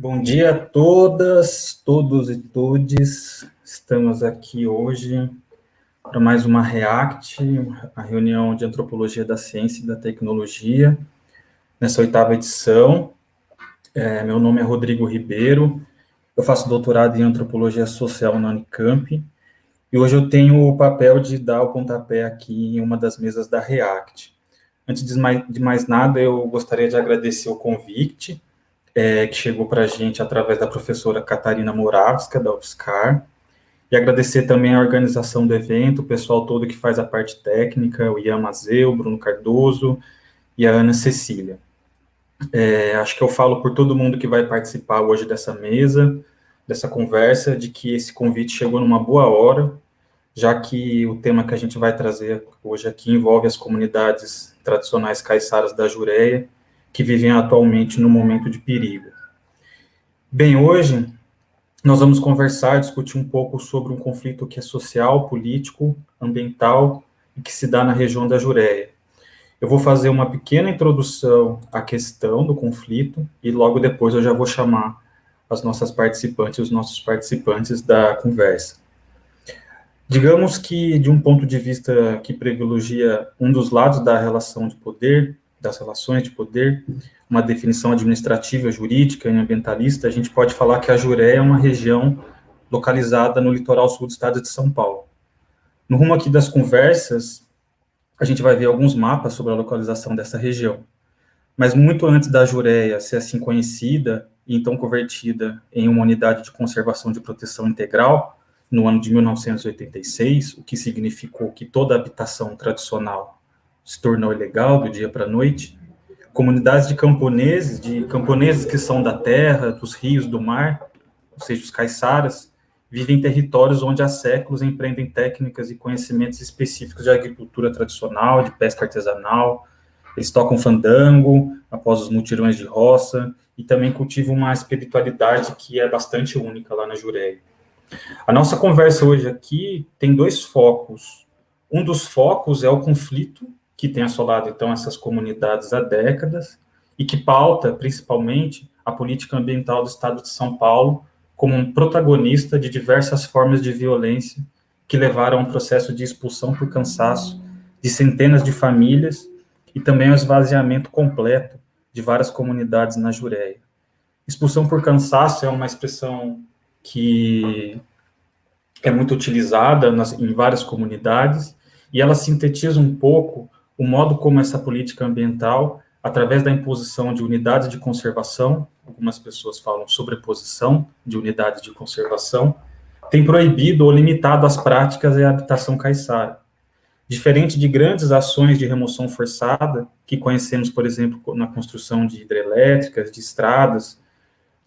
Bom dia a todas, todos e todes. Estamos aqui hoje para mais uma REACT, a reunião de Antropologia da Ciência e da Tecnologia, nessa oitava edição. É, meu nome é Rodrigo Ribeiro, eu faço doutorado em Antropologia Social na Unicamp, e hoje eu tenho o papel de dar o pontapé aqui em uma das mesas da REACT. Antes de mais, de mais nada, eu gostaria de agradecer o convite, é, que chegou para a gente através da professora Catarina Moravska, da UFSCar, e agradecer também a organização do evento, o pessoal todo que faz a parte técnica, o Ian Mazeu, o Bruno Cardoso e a Ana Cecília. É, acho que eu falo por todo mundo que vai participar hoje dessa mesa, dessa conversa, de que esse convite chegou numa boa hora, já que o tema que a gente vai trazer hoje aqui envolve as comunidades tradicionais caiçaras da Jureia, que vivem atualmente no momento de perigo. Bem, hoje nós vamos conversar, discutir um pouco sobre um conflito que é social, político, ambiental e que se dá na região da Jureia. Eu vou fazer uma pequena introdução à questão do conflito e logo depois eu já vou chamar as nossas participantes, os nossos participantes da conversa. Digamos que, de um ponto de vista que privilegia um dos lados da relação de poder, das relações de poder, uma definição administrativa, jurídica e ambientalista, a gente pode falar que a Juré é uma região localizada no litoral sul do estado de São Paulo. No rumo aqui das conversas, a gente vai ver alguns mapas sobre a localização dessa região. Mas muito antes da Jureia ser assim conhecida e então convertida em uma unidade de conservação de proteção integral, no ano de 1986, o que significou que toda habitação tradicional se tornou ilegal do dia para a noite. Comunidades de camponeses, de camponeses que são da terra, dos rios, do mar, ou seja, os caiçaras, vivem em territórios onde há séculos empreendem técnicas e conhecimentos específicos de agricultura tradicional, de pesca artesanal, eles tocam fandango após os mutirões de roça e também cultivam uma espiritualidade que é bastante única lá na Jureia. A nossa conversa hoje aqui tem dois focos. Um dos focos é o conflito que tem assolado, então, essas comunidades há décadas e que pauta, principalmente, a política ambiental do Estado de São Paulo como um protagonista de diversas formas de violência que levaram a um processo de expulsão por cansaço de centenas de famílias e também ao esvaziamento completo de várias comunidades na Jureia. Expulsão por cansaço é uma expressão que é muito utilizada nas, em várias comunidades e ela sintetiza um pouco o modo como essa política ambiental, através da imposição de unidades de conservação, algumas pessoas falam sobreposição de unidades de conservação, tem proibido ou limitado as práticas e a habitação caiçara. Diferente de grandes ações de remoção forçada, que conhecemos, por exemplo, na construção de hidrelétricas, de estradas,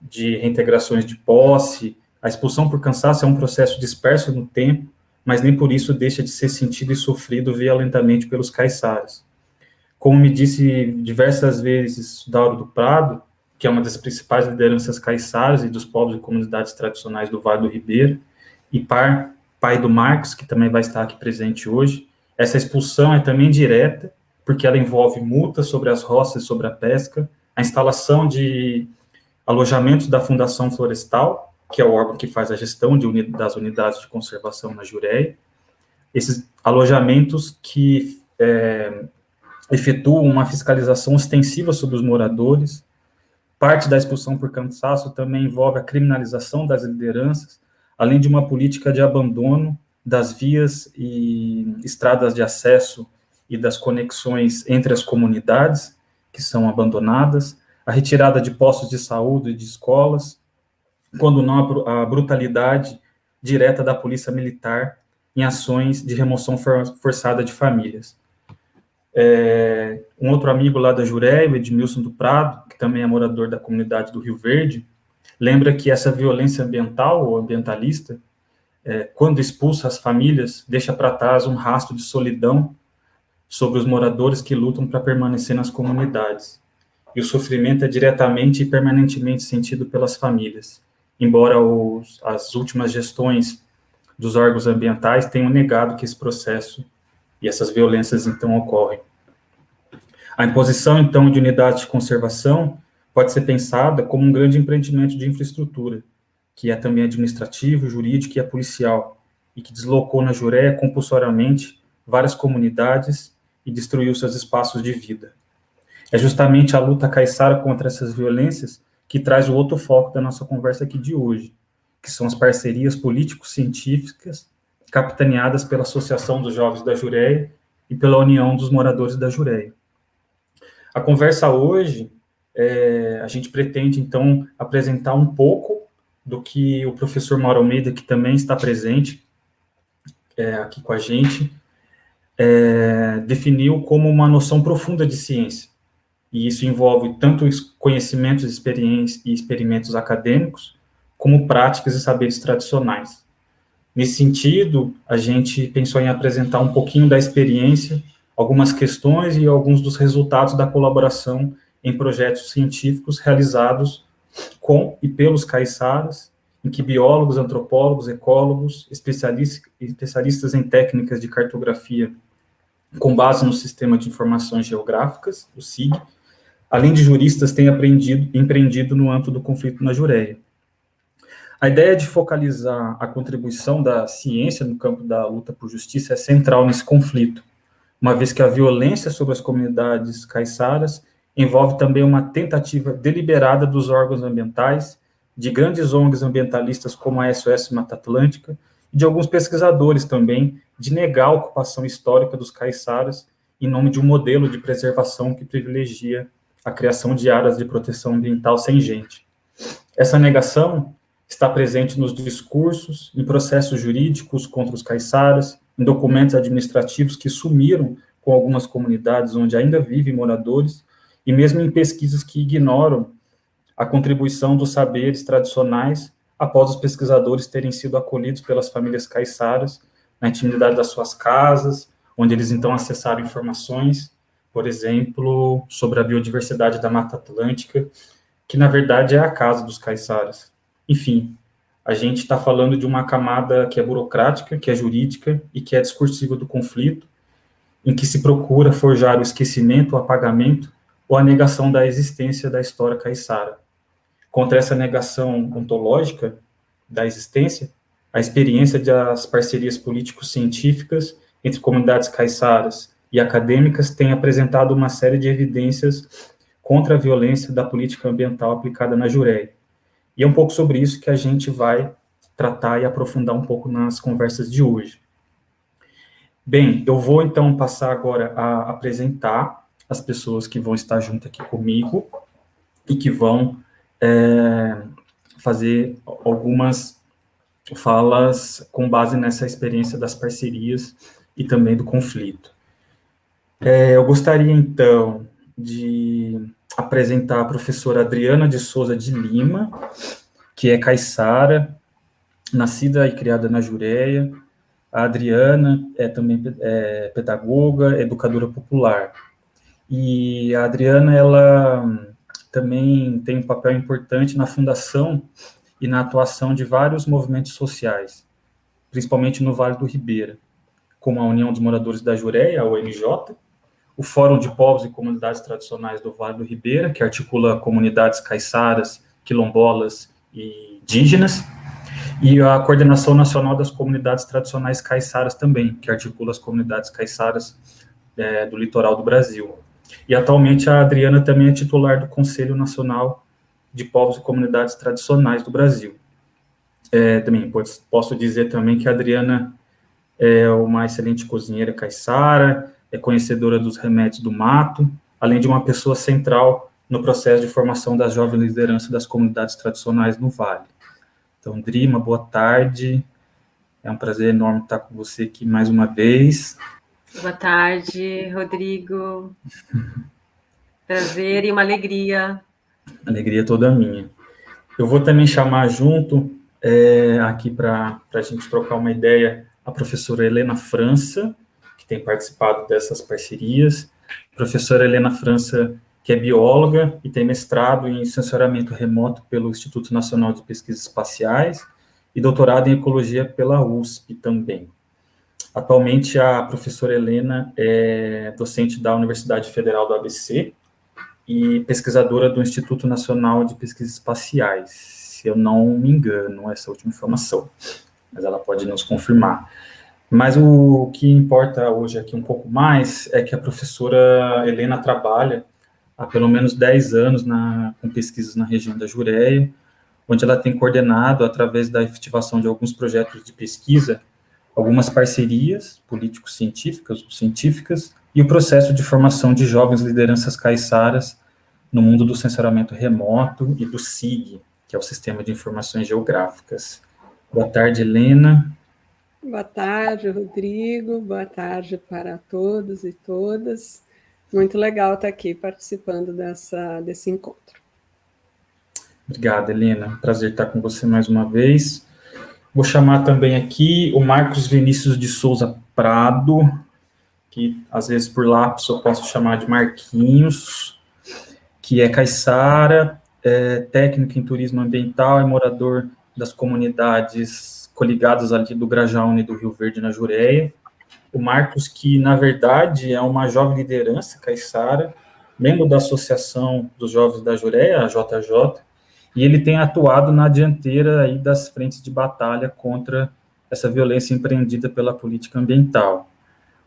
de reintegrações de posse, a expulsão por cansaço é um processo disperso no tempo mas nem por isso deixa de ser sentido e sofrido violentamente pelos caiçaras. Como me disse diversas vezes Dauro do Prado, que é uma das principais lideranças caiçaras e dos povos e comunidades tradicionais do Vale do Ribeiro, e par, pai do Marcos, que também vai estar aqui presente hoje, essa expulsão é também direta, porque ela envolve multas sobre as roças e sobre a pesca, a instalação de alojamentos da Fundação Florestal, que é o órgão que faz a gestão uni das unidades de conservação na Jureia, esses alojamentos que é, efetuam uma fiscalização extensiva sobre os moradores, parte da expulsão por cansaço também envolve a criminalização das lideranças, além de uma política de abandono das vias e estradas de acesso e das conexões entre as comunidades, que são abandonadas, a retirada de postos de saúde e de escolas, quando não a brutalidade direta da polícia militar em ações de remoção forçada de famílias. É, um outro amigo lá da Jureia, o Edmilson do Prado, que também é morador da comunidade do Rio Verde, lembra que essa violência ambiental ou ambientalista, é, quando expulsa as famílias, deixa para trás um rastro de solidão sobre os moradores que lutam para permanecer nas comunidades. E o sofrimento é diretamente e permanentemente sentido pelas famílias embora os, as últimas gestões dos órgãos ambientais tenham negado que esse processo e essas violências então ocorrem. A imposição então de unidades de conservação pode ser pensada como um grande empreendimento de infraestrutura, que é também administrativo, jurídico e é policial, e que deslocou na Jureia compulsoriamente várias comunidades e destruiu seus espaços de vida. É justamente a luta caiçara contra essas violências que traz o outro foco da nossa conversa aqui de hoje, que são as parcerias político-científicas capitaneadas pela Associação dos Jovens da Jureia e pela União dos Moradores da Jureia. A conversa hoje, é, a gente pretende, então, apresentar um pouco do que o professor Mauro Almeida, que também está presente é, aqui com a gente, é, definiu como uma noção profunda de ciência. E isso envolve tanto conhecimentos experiências e experimentos acadêmicos, como práticas e saberes tradicionais. Nesse sentido, a gente pensou em apresentar um pouquinho da experiência, algumas questões e alguns dos resultados da colaboração em projetos científicos realizados com e pelos caiçaras, em que biólogos, antropólogos, ecólogos, especialistas, especialistas em técnicas de cartografia com base no Sistema de Informações Geográficas, o SIG, além de juristas, aprendido, empreendido no âmbito do conflito na Jureia. A ideia de focalizar a contribuição da ciência no campo da luta por justiça é central nesse conflito, uma vez que a violência sobre as comunidades caiçaras envolve também uma tentativa deliberada dos órgãos ambientais, de grandes ONGs ambientalistas como a SOS Mata Atlântica, e de alguns pesquisadores também, de negar a ocupação histórica dos caiçaras em nome de um modelo de preservação que privilegia a criação de áreas de proteção ambiental sem gente. Essa negação está presente nos discursos, em processos jurídicos contra os caiçaras, em documentos administrativos que sumiram com algumas comunidades onde ainda vivem moradores, e mesmo em pesquisas que ignoram a contribuição dos saberes tradicionais após os pesquisadores terem sido acolhidos pelas famílias caiçaras na intimidade das suas casas, onde eles então acessaram informações, por exemplo, sobre a biodiversidade da Mata Atlântica, que na verdade é a casa dos caiçaras. Enfim, a gente está falando de uma camada que é burocrática, que é jurídica e que é discursiva do conflito, em que se procura forjar o esquecimento, o apagamento ou a negação da existência da história caiçara. Contra essa negação ontológica da existência, a experiência das parcerias político-científicas entre comunidades caiçaras e acadêmicas tem apresentado uma série de evidências contra a violência da política ambiental aplicada na Jureia. E é um pouco sobre isso que a gente vai tratar e aprofundar um pouco nas conversas de hoje. Bem, eu vou então passar agora a apresentar as pessoas que vão estar junto aqui comigo e que vão é, fazer algumas falas com base nessa experiência das parcerias e também do conflito. É, eu gostaria, então, de apresentar a professora Adriana de Souza de Lima, que é caiçara, nascida e criada na Jureia. A Adriana é também é, pedagoga, educadora popular. E a Adriana, ela também tem um papel importante na fundação e na atuação de vários movimentos sociais, principalmente no Vale do Ribeira, como a União dos Moradores da Jureia, a OMJ, o Fórum de Povos e Comunidades Tradicionais do Vale do Ribeira, que articula comunidades caiçaras, quilombolas e indígenas, e a Coordenação Nacional das Comunidades Tradicionais Caiçaras também, que articula as comunidades caiçaras é, do litoral do Brasil. E atualmente a Adriana também é titular do Conselho Nacional de Povos e Comunidades Tradicionais do Brasil. É, também posso dizer também que a Adriana é uma excelente cozinheira caiçara, é conhecedora dos remédios do mato, além de uma pessoa central no processo de formação das jovens lideranças das comunidades tradicionais no Vale. Então, Drima, boa tarde. É um prazer enorme estar com você aqui mais uma vez. Boa tarde, Rodrigo. Prazer e uma alegria. Alegria toda minha. Eu vou também chamar junto, é, aqui para a gente trocar uma ideia, a professora Helena França, que tem participado dessas parcerias. Professora Helena França, que é bióloga e tem mestrado em sensoriamento remoto pelo Instituto Nacional de Pesquisas Espaciais e doutorado em ecologia pela USP também. Atualmente, a professora Helena é docente da Universidade Federal do ABC, e pesquisadora do Instituto Nacional de Pesquisas Espaciais, se eu não me engano, essa última informação, mas ela pode nos confirmar. Mas o que importa hoje aqui um pouco mais é que a professora Helena trabalha há pelo menos 10 anos na, com pesquisas na região da Jureia, onde ela tem coordenado, através da efetivação de alguns projetos de pesquisa, algumas parcerias político-científicas ou científicas e o processo de formação de jovens lideranças caiçaras no mundo do censuramento remoto e do SIG, que é o Sistema de Informações Geográficas. Boa tarde, Helena. Boa tarde, Rodrigo. Boa tarde para todos e todas. Muito legal estar aqui participando dessa, desse encontro. Obrigado, Helena. Prazer estar com você mais uma vez. Vou chamar também aqui o Marcos Vinícius de Souza Prado, que às vezes por lápis eu posso chamar de Marquinhos, que é caiçara, é técnico em turismo ambiental, é morador das comunidades coligadas ali do Grajaúna e do Rio Verde, na Jureia. O Marcos, que na verdade é uma jovem liderança caiçara, membro da Associação dos Jovens da Jureia, a JJ, e ele tem atuado na dianteira aí das frentes de batalha contra essa violência empreendida pela política ambiental.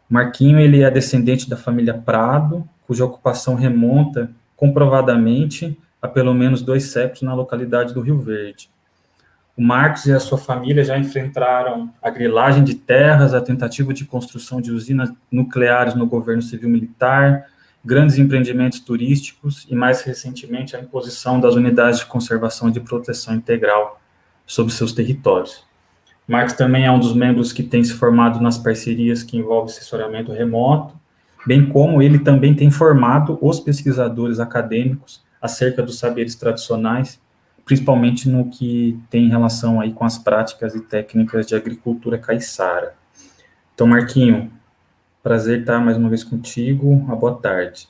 Marquinho, ele é descendente da família Prado, cuja ocupação remonta comprovadamente a pelo menos dois séculos na localidade do Rio Verde. O Marcos e a sua família já enfrentaram a grilagem de terras, a tentativa de construção de usinas nucleares no governo civil-militar, grandes empreendimentos turísticos e, mais recentemente, a imposição das unidades de conservação e de proteção integral sobre seus territórios. Marx também é um dos membros que tem se formado nas parcerias que envolvem assessoramento remoto, bem como ele também tem formado os pesquisadores acadêmicos acerca dos saberes tradicionais, principalmente no que tem relação aí com as práticas e técnicas de agricultura caiçara. Então, Marquinho, Prazer estar mais uma vez contigo. Uma boa tarde.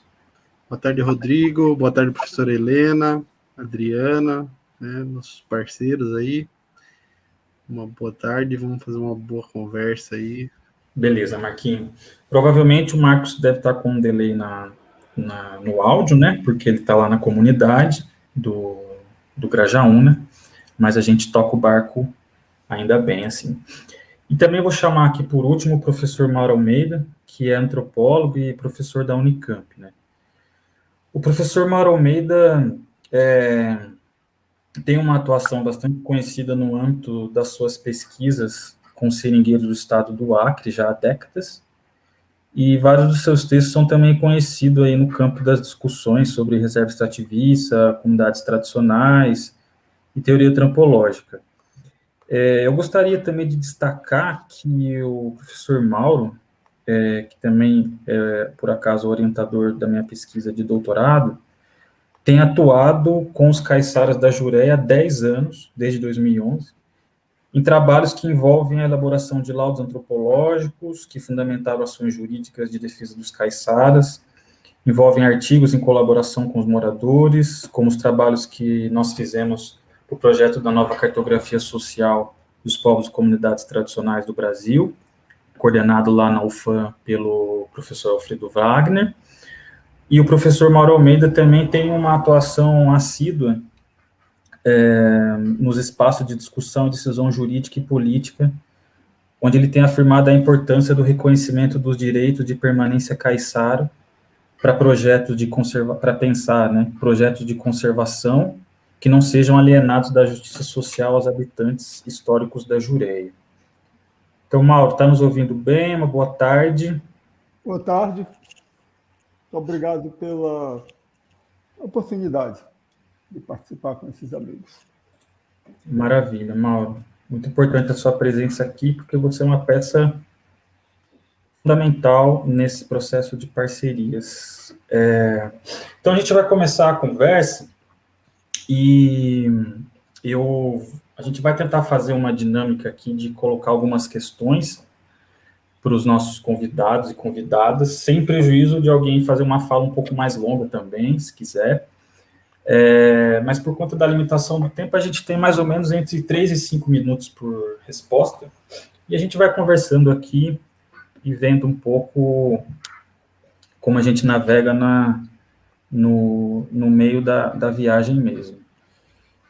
Boa tarde, Rodrigo. Boa tarde, professora Helena, Adriana, né, nossos parceiros aí. Uma boa tarde, vamos fazer uma boa conversa aí. Beleza, Marquinho. Provavelmente o Marcos deve estar com um delay na, na no áudio, né? Porque ele está lá na comunidade do, do Grajaúna, mas a gente toca o barco ainda bem, assim. E também vou chamar aqui por último o professor Mauro Almeida, que é antropólogo e professor da Unicamp. Né? O professor Mauro Almeida é, tem uma atuação bastante conhecida no âmbito das suas pesquisas com seringueiros do estado do Acre já há décadas, e vários dos seus textos são também conhecidos aí no campo das discussões sobre reserva extrativista, comunidades tradicionais e teoria antropológica. É, eu gostaria também de destacar que o professor Mauro, é, que também é, por acaso, orientador da minha pesquisa de doutorado, tem atuado com os caiçaras da Jureia há 10 anos, desde 2011, em trabalhos que envolvem a elaboração de laudos antropológicos, que fundamentaram ações jurídicas de defesa dos caiçaras, envolvem artigos em colaboração com os moradores, como os trabalhos que nós fizemos o projeto da nova cartografia social dos povos e comunidades tradicionais do Brasil, coordenado lá na UFAM pelo professor Alfredo Wagner, e o professor Mauro Almeida também tem uma atuação assídua é, nos espaços de discussão, decisão jurídica e política, onde ele tem afirmado a importância do reconhecimento dos direitos de permanência caiçara para projetos de conserva para pensar, né, projetos de conservação que não sejam alienados da justiça social aos habitantes históricos da Jureia. Então, Mauro, está nos ouvindo bem? Uma boa tarde. Boa tarde. Obrigado pela oportunidade de participar com esses amigos. Maravilha, Mauro. Muito importante a sua presença aqui, porque você é uma peça fundamental nesse processo de parcerias. É... Então, a gente vai começar a conversa e eu, a gente vai tentar fazer uma dinâmica aqui de colocar algumas questões para os nossos convidados e convidadas, sem prejuízo de alguém fazer uma fala um pouco mais longa também, se quiser. É, mas por conta da limitação do tempo, a gente tem mais ou menos entre 3 e 5 minutos por resposta, e a gente vai conversando aqui e vendo um pouco como a gente navega na, no, no meio da, da viagem mesmo.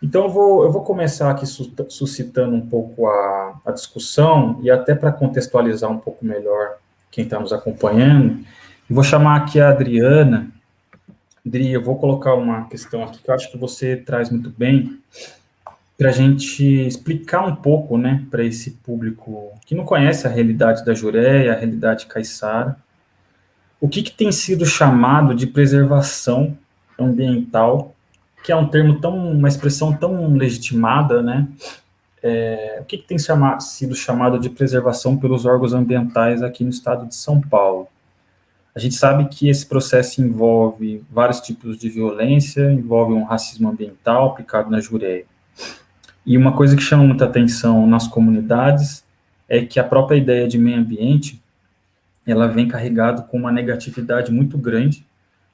Então, eu vou, eu vou começar aqui suscitando um pouco a, a discussão, e até para contextualizar um pouco melhor quem está nos acompanhando, vou chamar aqui a Adriana. Adri, eu vou colocar uma questão aqui que eu acho que você traz muito bem, para a gente explicar um pouco, né, para esse público que não conhece a realidade da Jureia, a realidade caiçara, o que, que tem sido chamado de preservação ambiental, que é um termo tão, uma expressão tão legitimada, né, é, o que, que tem sido chamado de preservação pelos órgãos ambientais aqui no estado de São Paulo? A gente sabe que esse processo envolve vários tipos de violência, envolve um racismo ambiental aplicado na Jureia. E uma coisa que chama muita atenção nas comunidades é que a própria ideia de meio ambiente, ela vem carregada com uma negatividade muito grande,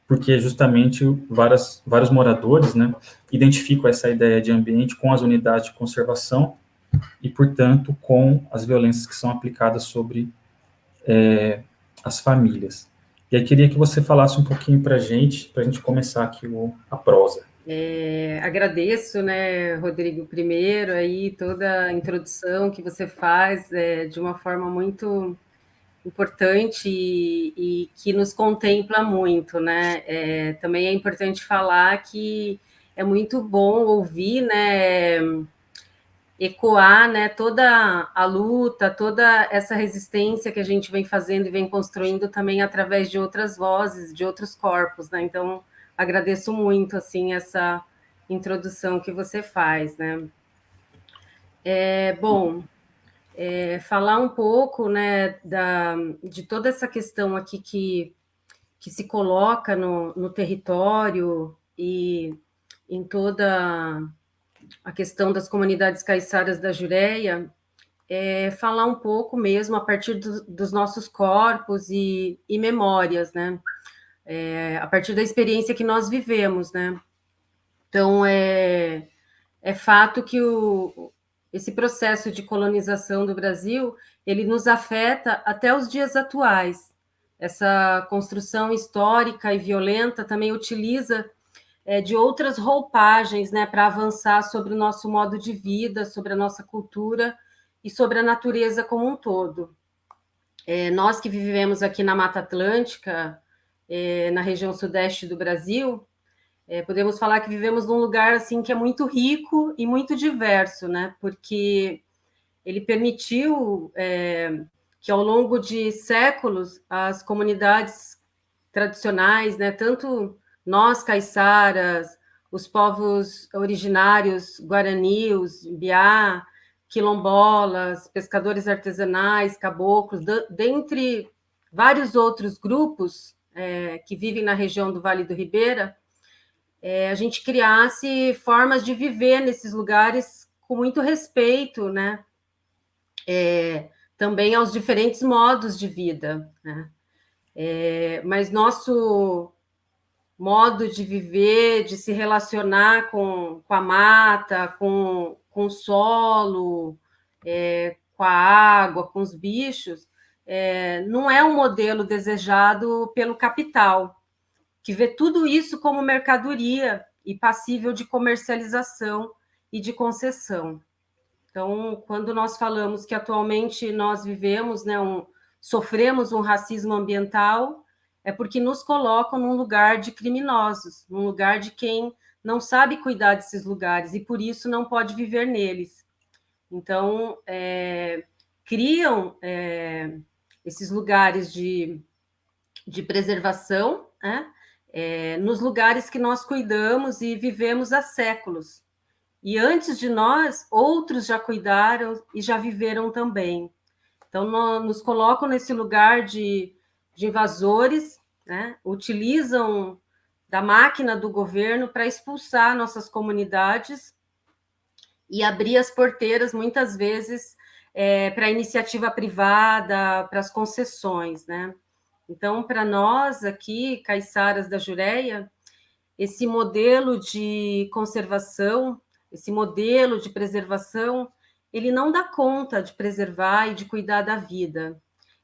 porque justamente várias, vários moradores, né, identificam essa ideia de ambiente com as unidades de conservação e, portanto, com as violências que são aplicadas sobre é, as famílias. E aí queria que você falasse um pouquinho para a gente, para a gente começar aqui o, a prosa. É, agradeço, né, Rodrigo, primeiro aí toda a introdução que você faz é, de uma forma muito importante e, e, que nos contempla muito, né? É, também é importante falar que é muito bom ouvir, né, ecoar, né, toda a luta, toda essa resistência que a gente vem fazendo e vem construindo também através de outras vozes, de outros corpos, né? Então agradeço muito assim essa introdução que você faz, né? É, bom, é, falar um pouco, né, da, de toda essa questão aqui que, que se coloca no, no território e em toda a questão das comunidades caiçaras da Jureia, é, falar um pouco mesmo a partir do, dos nossos corpos e, e memórias, né? é, a partir da experiência que nós vivemos, né? Então, é, é fato que o, esse processo de colonização do Brasil, ele nos afeta até os dias atuais. Essa construção histórica e violenta também utiliza é, de outras roupagens né, para avançar sobre o nosso modo de vida, sobre a nossa cultura e sobre a natureza como um todo. É, nós que vivemos aqui na Mata Atlântica, é, na região sudeste do Brasil, é, podemos falar que vivemos num lugar assim que é muito rico e muito diverso, né? Porque ele permitiu é, que ao longo de séculos as comunidades tradicionais, né, tanto nós caiçaras, os povos originários guarani, os biá, quilombolas, pescadores artesanais, caboclos, dentre vários outros grupos, é, que vivem na região do Vale do Ribeira, é, a gente criasse formas de viver nesses lugares com muito respeito, né? É, também aos diferentes modos de vida, né? É, mas nosso modo de viver, de se relacionar com, com a mata, com, com o solo, é, com a água, com os bichos, é, não é um modelo desejado pelo capital, que vê tudo isso como mercadoria e passível de comercialização e de concessão. Então, quando nós falamos que atualmente nós vivemos, né, um, sofremos um racismo ambiental, é porque nos colocam num lugar de criminosos, num lugar de quem não sabe cuidar desses lugares e por isso não pode viver neles. Então, é, criam é, esses lugares de, de preservação, né? é, nos lugares que nós cuidamos e vivemos há séculos. E antes de nós, outros já cuidaram e já viveram também. Então, nos colocam nesse lugar de, de invasores, né? utilizam da máquina do governo para expulsar nossas comunidades e abrir as porteiras, muitas vezes, é, para a iniciativa privada, para as concessões, né? Então, para nós aqui, caiçaras da Jureia, esse modelo de conservação, esse modelo de preservação, ele não dá conta de preservar e de cuidar da vida.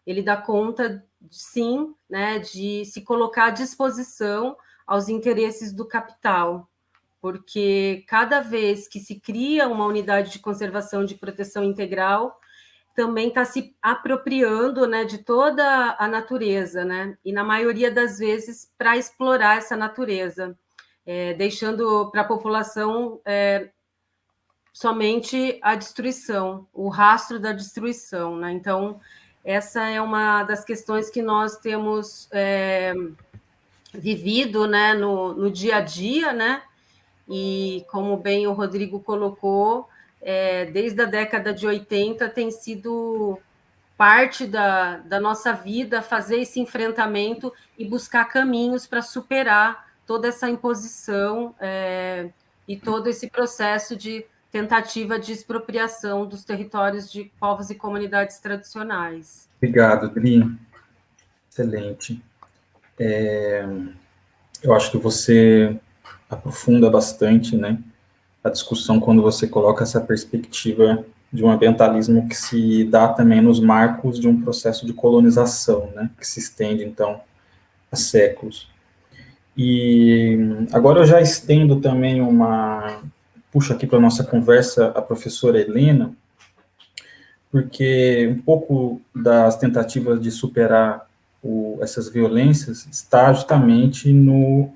Ele dá conta, sim, né, de se colocar à disposição aos interesses do capital, porque cada vez que se cria uma unidade de conservação de proteção integral, também está se apropriando né, de toda a natureza, né? e na maioria das vezes para explorar essa natureza, é, deixando para a população é, somente a destruição, o rastro da destruição. Né? Então, essa é uma das questões que nós temos é, vivido né, no, no dia a dia, né? e como bem o Rodrigo colocou, é, desde a década de 80 tem sido parte da, da nossa vida fazer esse enfrentamento e buscar caminhos para superar toda essa imposição é, e todo esse processo de tentativa de expropriação dos territórios de povos e comunidades tradicionais. Obrigado, Dri. Excelente. É, eu acho que você aprofunda bastante, né, a discussão quando você coloca essa perspectiva de um ambientalismo que se dá também nos marcos de um processo de colonização, né, que se estende, então, há séculos. E agora eu já estendo também uma... Puxo aqui para a nossa conversa a professora Helena, porque um pouco das tentativas de superar o, essas violências está justamente no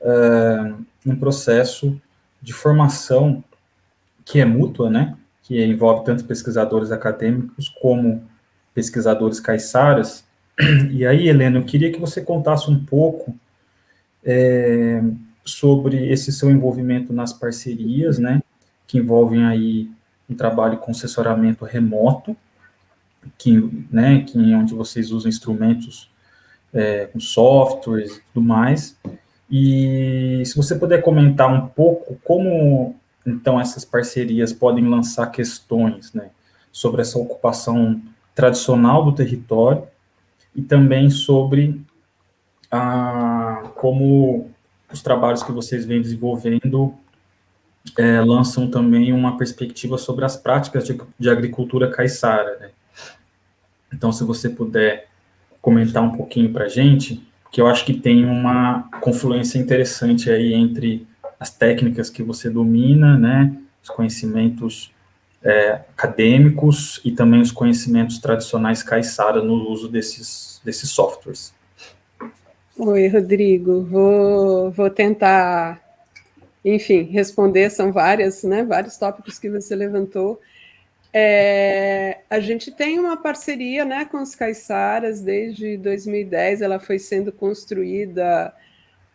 uh, um processo de formação que é mútua, né, que envolve tanto pesquisadores acadêmicos como pesquisadores caiçaras. E aí, Helena, eu queria que você contasse um pouco é, sobre esse seu envolvimento nas parcerias, né, que envolvem aí um trabalho com assessoramento remoto, que, né, que onde vocês usam instrumentos é, com softwares e tudo mais, e se você puder comentar um pouco como, então, essas parcerias podem lançar questões né, sobre essa ocupação tradicional do território e também sobre a, como os trabalhos que vocês vêm desenvolvendo é, lançam também uma perspectiva sobre as práticas de, de agricultura caiçara. Né? Então, se você puder comentar um pouquinho para a gente, que eu acho que tem uma confluência interessante aí entre as técnicas que você domina, né, os conhecimentos é, acadêmicos e também os conhecimentos tradicionais caiçara no uso desses, desses softwares. Oi, Rodrigo, vou, vou tentar, enfim, responder, são várias, né, vários tópicos que você levantou, é, a gente tem uma parceria né, com os caiçaras desde 2010, ela foi sendo construída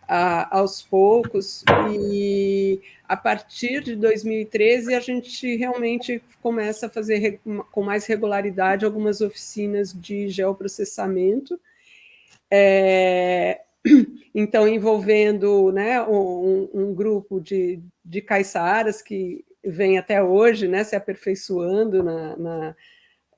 a, aos poucos, e a partir de 2013 a gente realmente começa a fazer com mais regularidade algumas oficinas de geoprocessamento, é, então envolvendo né, um, um grupo de, de caiçaras que vem até hoje né, se aperfeiçoando na, na,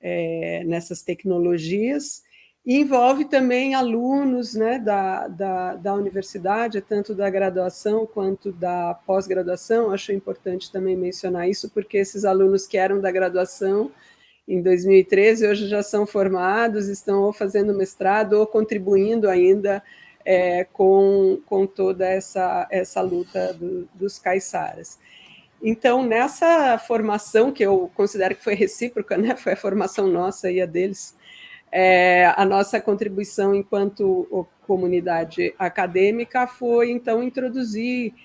é, nessas tecnologias, e envolve também alunos né, da, da, da universidade, tanto da graduação quanto da pós-graduação, acho importante também mencionar isso, porque esses alunos que eram da graduação em 2013, hoje já são formados, estão ou fazendo mestrado ou contribuindo ainda é, com, com toda essa, essa luta do, dos caiçaras. Então, nessa formação, que eu considero que foi recíproca, né, foi a formação nossa e a deles, é, a nossa contribuição enquanto comunidade acadêmica foi, então, introduzir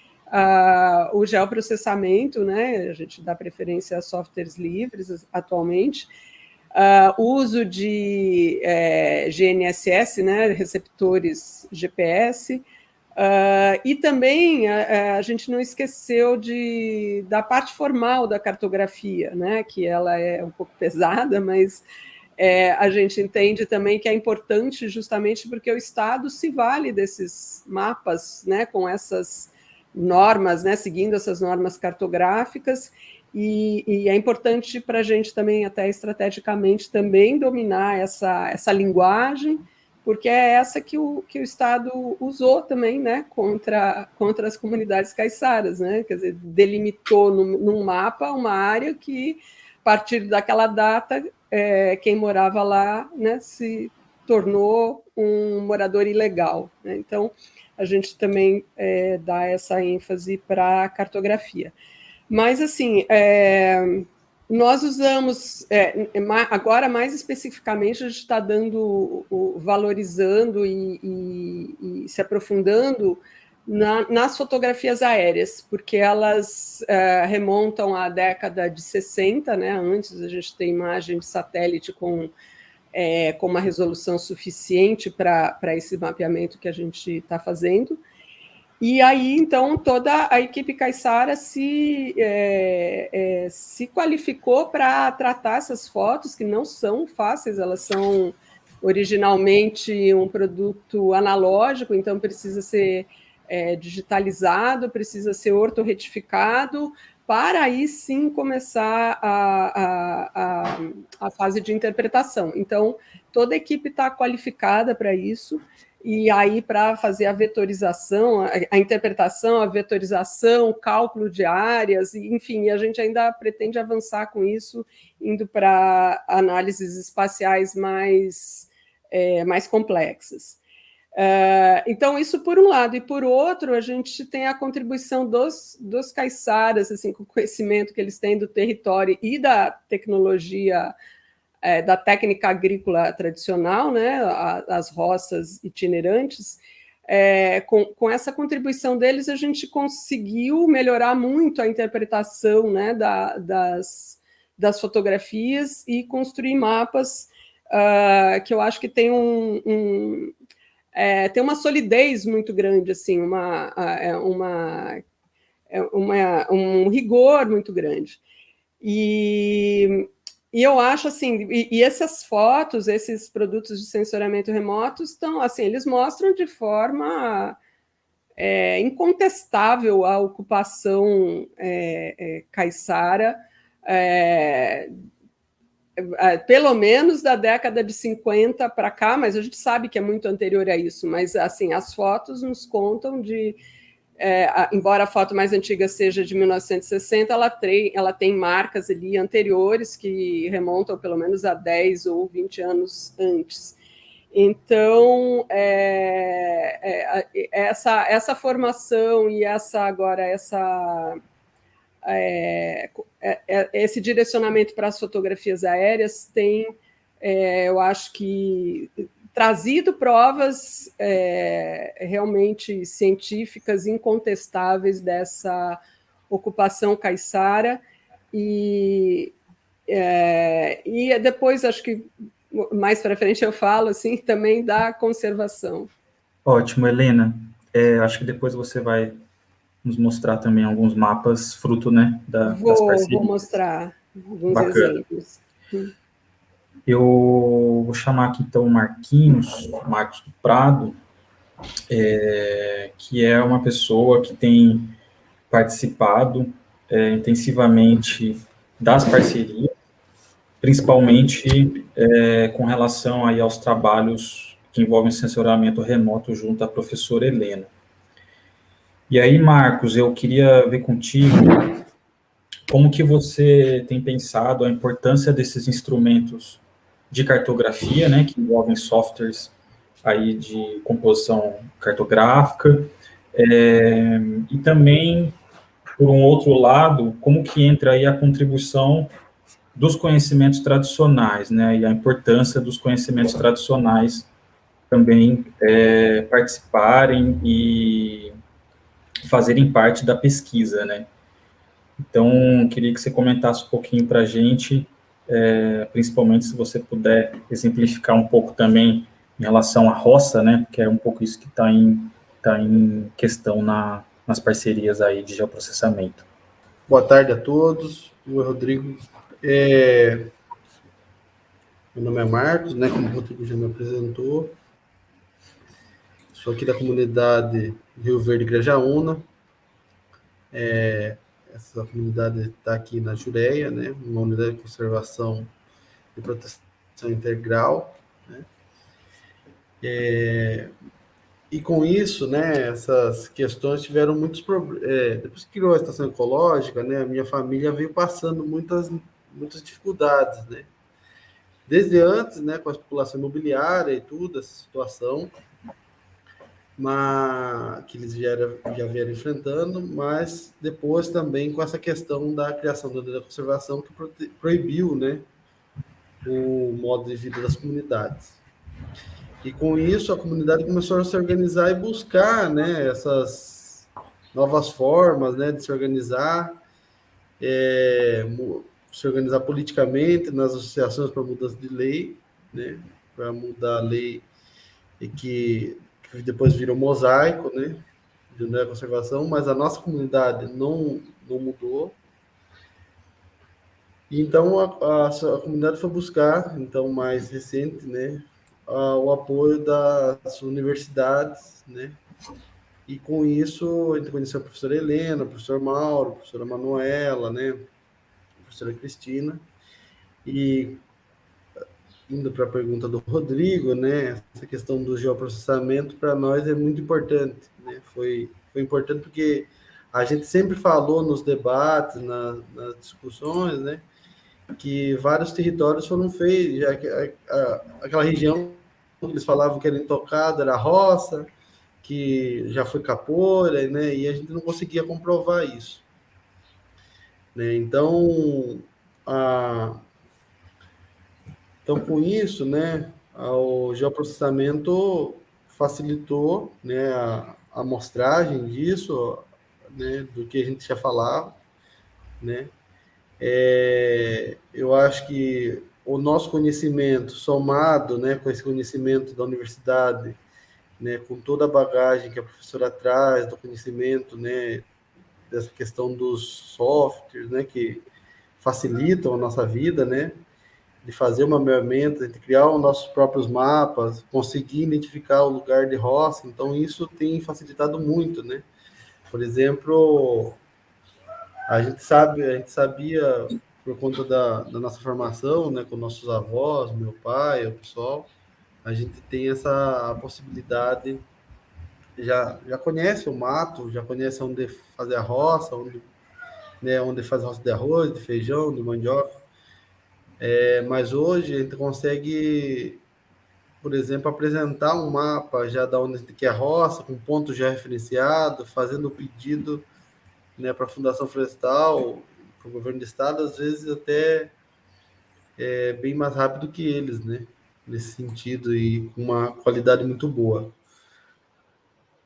o geoprocessamento, né, a gente dá preferência a softwares livres atualmente, uh, uso de é, GNSS, né, receptores GPS, Uh, e também a, a, gente não esqueceu de, da parte formal da cartografia, né, que ela é um pouco pesada, mas a gente entende também que é importante justamente porque o Estado se vale desses mapas, né, com essas normas, né, seguindo essas normas cartográficas, e, e é importante para a gente também, até estrategicamente, também dominar essa, essa linguagem, porque é essa que o, que o Estado usou também né, contra, contra as comunidades caiçaras, né? quer dizer, delimitou num, num mapa uma área que, a partir daquela data, é, quem morava lá né, se tornou um morador ilegal. Né? Então, a gente também é, dá essa ênfase para a cartografia. Mas, assim, é, nós usamos, é, agora mais especificamente, a gente está dando, valorizando e, e, e se aprofundando na, nas fotografias aéreas, porque elas é, remontam à década de 60, né? antes a gente tem imagem de satélite com, é, com uma resolução suficiente para esse mapeamento que a gente está fazendo, e aí, então, toda a equipe Caixara se, é, é, se qualificou para tratar essas fotos, que não são fáceis, elas são originalmente um produto analógico, então precisa ser é, digitalizado, precisa ser ortorretificado, para aí sim começar a, a, a, a fase de interpretação. Então, toda a equipe está qualificada para isso, e aí para fazer a vetorização, a, a, interpretação, a vetorização, o cálculo de áreas, enfim, a gente ainda pretende avançar com isso, indo para análises espaciais mais, é, mais complexas. Uh, então, isso por um lado, e por outro, a gente tem a contribuição dos, dos caiçaras, assim, com o conhecimento que eles têm do território e da tecnologia é, da técnica agrícola tradicional, né, as roças itinerantes, é, com, com, essa contribuição deles, a gente conseguiu melhorar muito a interpretação né, da, das, das fotografias e construir mapas uh, que eu acho que tem um, um é, tem uma solidez muito grande, assim, uma, é, uma, é uma, um rigor muito grande. E, e eu acho assim, e, e, essas fotos, esses produtos de sensoramento remoto estão assim, eles mostram de forma é, incontestável a ocupação é, é, caiçara, é, pelo menos da década de 50 para cá, mas a gente sabe que é muito anterior a isso, mas assim, as fotos nos contam de é, embora a foto mais antiga seja de 1960, ela, tre, ela tem marcas ali anteriores que remontam pelo menos a 10 ou 20 anos antes. Então, é, é, essa, essa formação e essa agora essa é, é, é, esse direcionamento para as fotografias aéreas tem, eu acho que trazido provas é, realmente científicas incontestáveis dessa ocupação caiçara e, é, e depois acho que mais para frente eu falo assim também da conservação. Ótimo, Helena. É, acho que depois você vai nos mostrar também alguns mapas fruto né, da, vou, das parcerias. Vou mostrar alguns Bacana. exemplos. Eu vou chamar aqui então o Marquinhos, Marcos do Prado, é, que é uma pessoa que tem participado é, intensivamente das parcerias, principalmente é, com relação aí aos trabalhos que envolvem sensoramento remoto junto à professora Helena. E aí, Marcos, eu queria ver contigo como que você tem pensado a importância desses instrumentos de cartografia, né, que envolvem softwares aí de composição cartográfica, é, e também, por um outro lado, como que entra aí a contribuição dos conhecimentos tradicionais, né, e a importância dos conhecimentos tradicionais também é, participarem e fazerem parte da pesquisa, né. Então, queria que você comentasse um pouquinho para a gente é, principalmente se você puder exemplificar um pouco também em relação à roça, né, que é um pouco isso que está em, tá em questão na, nas parcerias aí de geoprocessamento. Boa tarde a todos, eu Rodrigo. É... Meu nome é Marcos, né, como o Rodrigo já me apresentou. Sou aqui da comunidade Rio Verde Grajaúna. É, essa comunidade está aqui na Jureia, né, uma unidade de conservação e proteção integral, né, é, e com isso, né, essas questões tiveram muitos problemas. É, depois que criou a estação ecológica, né, a minha família veio passando muitas, muitas dificuldades, né, desde antes, né, com a especulação imobiliária e tudo, essa situação, mas, que eles já, já vieram enfrentando, mas depois também com essa questão da criação da lei da conservação que proibiu né, o modo de vida das comunidades. E com isso a comunidade começou a se organizar e buscar né, essas novas formas né, de se organizar, é, se organizar politicamente nas associações para mudança de lei, né, para mudar a lei que depois virou mosaico, né? De né, conservação, mas a nossa comunidade não, não mudou. Então a, a, a, comunidade foi buscar, então mais recente, né, a, o apoio das universidades, né? E com isso a gente conheceu a professora Helena, o professor Mauro, a professora Manuela, né, a professora Cristina. E indo para a pergunta do Rodrigo, né, essa questão do geoprocessamento para nós é muito importante, né? Foi foi importante porque a gente sempre falou nos debates, na, nas discussões, né, que vários territórios foram feitos, já que a, a, aquela região que eles falavam que era intocada era roça, que já foi capoeira, né, e a gente não conseguia comprovar isso. Né? Então, a, então, com isso, né, o geoprocessamento facilitou né, a, a amostragem disso, né, do que a gente já falava, né? É, eu acho que o nosso conhecimento somado, né, com esse conhecimento da universidade, né, com toda a bagagem que a professora traz, do conhecimento, né, dessa questão dos softwares, né, que facilitam a nossa vida, né, de fazer uma mapeamento, de criar os nossos próprios mapas, conseguir identificar o lugar de roça, então isso tem facilitado muito, né? Por exemplo, a gente sabe, a gente sabia por conta da, da nossa formação, né, com nossos avós, meu pai, o pessoal, a gente tem essa possibilidade, já já conhece o mato, já conhece onde fazer a roça, onde né, onde faz roça de arroz, de feijão, de mandioca, é, mas hoje a gente consegue, por exemplo, apresentar um mapa já da onde que é roça, com ponto já referenciado, fazendo o pedido né, para a Fundação Florestal, para o governo do estado, às vezes até é, bem mais rápido que eles, né? Nesse sentido e com uma qualidade muito boa.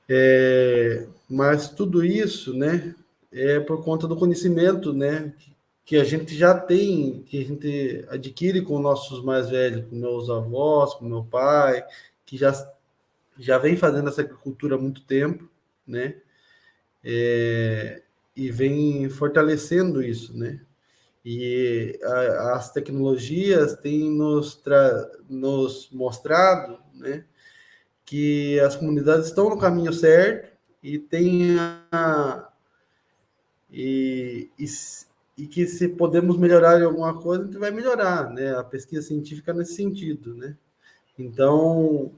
É, mas tudo isso, né, é por conta do conhecimento, né, que a gente já tem, que a gente adquire com nossos mais velhos, com meus avós, com meu pai, que já, já vem fazendo essa agricultura há muito tempo, né? É, e vem fortalecendo isso, né? E a, as tecnologias têm nos, tra, nos mostrado, né? Que as comunidades estão no caminho certo e tem a, e, e e que se podemos melhorar em alguma coisa, a gente vai melhorar, né? A pesquisa científica nesse sentido, né? Então,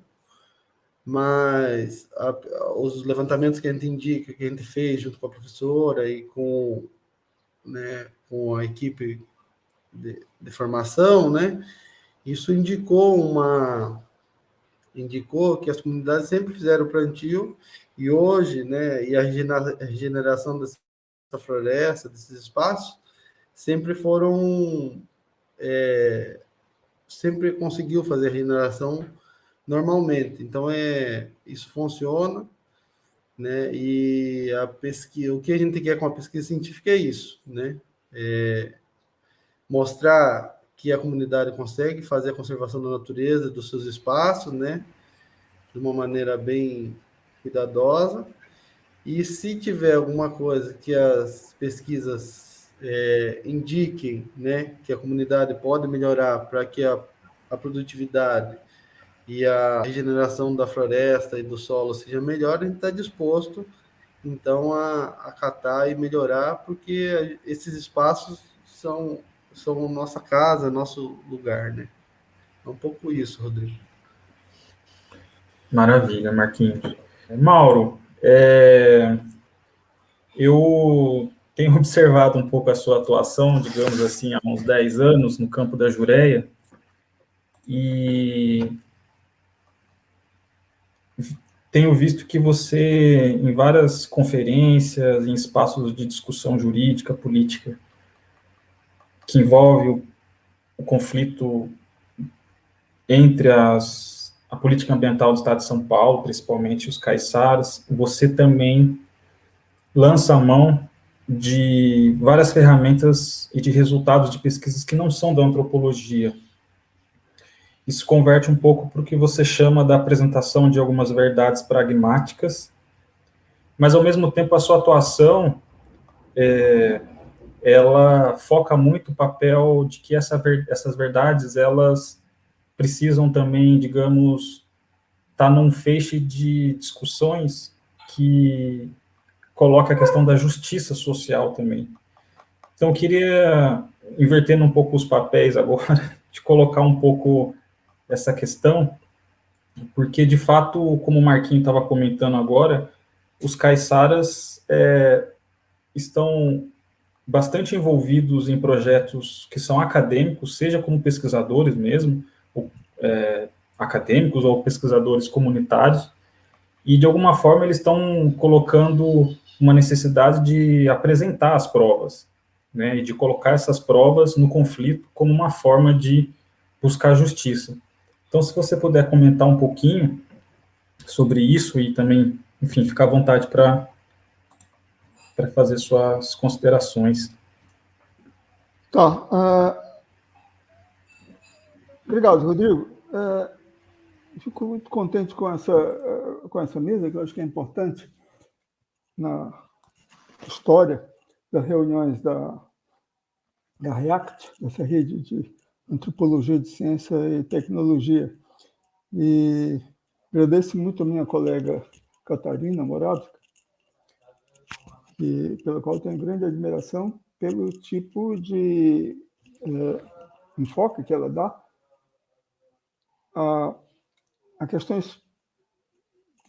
mas a, os levantamentos que a gente indica, que a gente fez junto com a professora e com, né, com a equipe de, de formação, né? Isso indicou uma indicou que as comunidades sempre fizeram plantio e hoje, né, e a regeneração dessa floresta, desses espaços, sempre foram. É, sempre conseguiu fazer regeneração normalmente. Então, é, isso funciona. Né? E a pesquisa, o que a gente quer com a pesquisa científica é isso, né? É mostrar que a comunidade consegue fazer a conservação da natureza, dos seus espaços, né? De uma maneira bem cuidadosa. E se tiver alguma coisa que as pesquisas é, indiquem né, que a comunidade pode melhorar para que a, a produtividade e a regeneração da floresta e do solo seja melhor, a gente está disposto, então, a acatar e melhorar, porque esses espaços são, são nossa casa, nosso lugar, né? É um pouco isso, Rodrigo. Maravilha, Marquinhos. Mauro, é, eu tenho observado um pouco a sua atuação, digamos assim, há uns 10 anos no campo da Jureia, e tenho visto que você, em várias conferências, em espaços de discussão jurídica, política, que envolve o, o conflito entre as, a política ambiental do Estado de São Paulo, principalmente os caiçaras, você também lança a mão de várias ferramentas e de resultados de pesquisas que não são da antropologia, isso converte um pouco para o que você chama da apresentação de algumas verdades pragmáticas, mas, ao mesmo tempo, a sua atuação, é, ela foca muito o papel de que essa, essas verdades, elas precisam também, digamos, estar tá num feixe de discussões que coloca a questão da justiça social também. Então, eu queria, invertendo um pouco os papéis agora, de colocar um pouco essa questão, porque, de fato, como o Marquinhos estava comentando agora, os caiçaras é, estão bastante envolvidos em projetos que são acadêmicos, seja como pesquisadores mesmo, ou, é, acadêmicos ou pesquisadores comunitários, e de alguma forma eles estão colocando uma necessidade de apresentar as provas, né, e de colocar essas provas no conflito como uma forma de buscar justiça. Então, se você puder comentar um pouquinho sobre isso e também, enfim, ficar à vontade para fazer suas considerações. Tá. Uh, obrigado, Rodrigo. Uh, fico muito contente com essa, uh, com essa mesa, que eu acho que é importante na história das reuniões da, da REACT, dessa rede de Antropologia de Ciência e Tecnologia. E agradeço muito a minha colega Catarina Moravska, que, pela qual tenho grande admiração pelo tipo de é, enfoque que ela dá a, a questões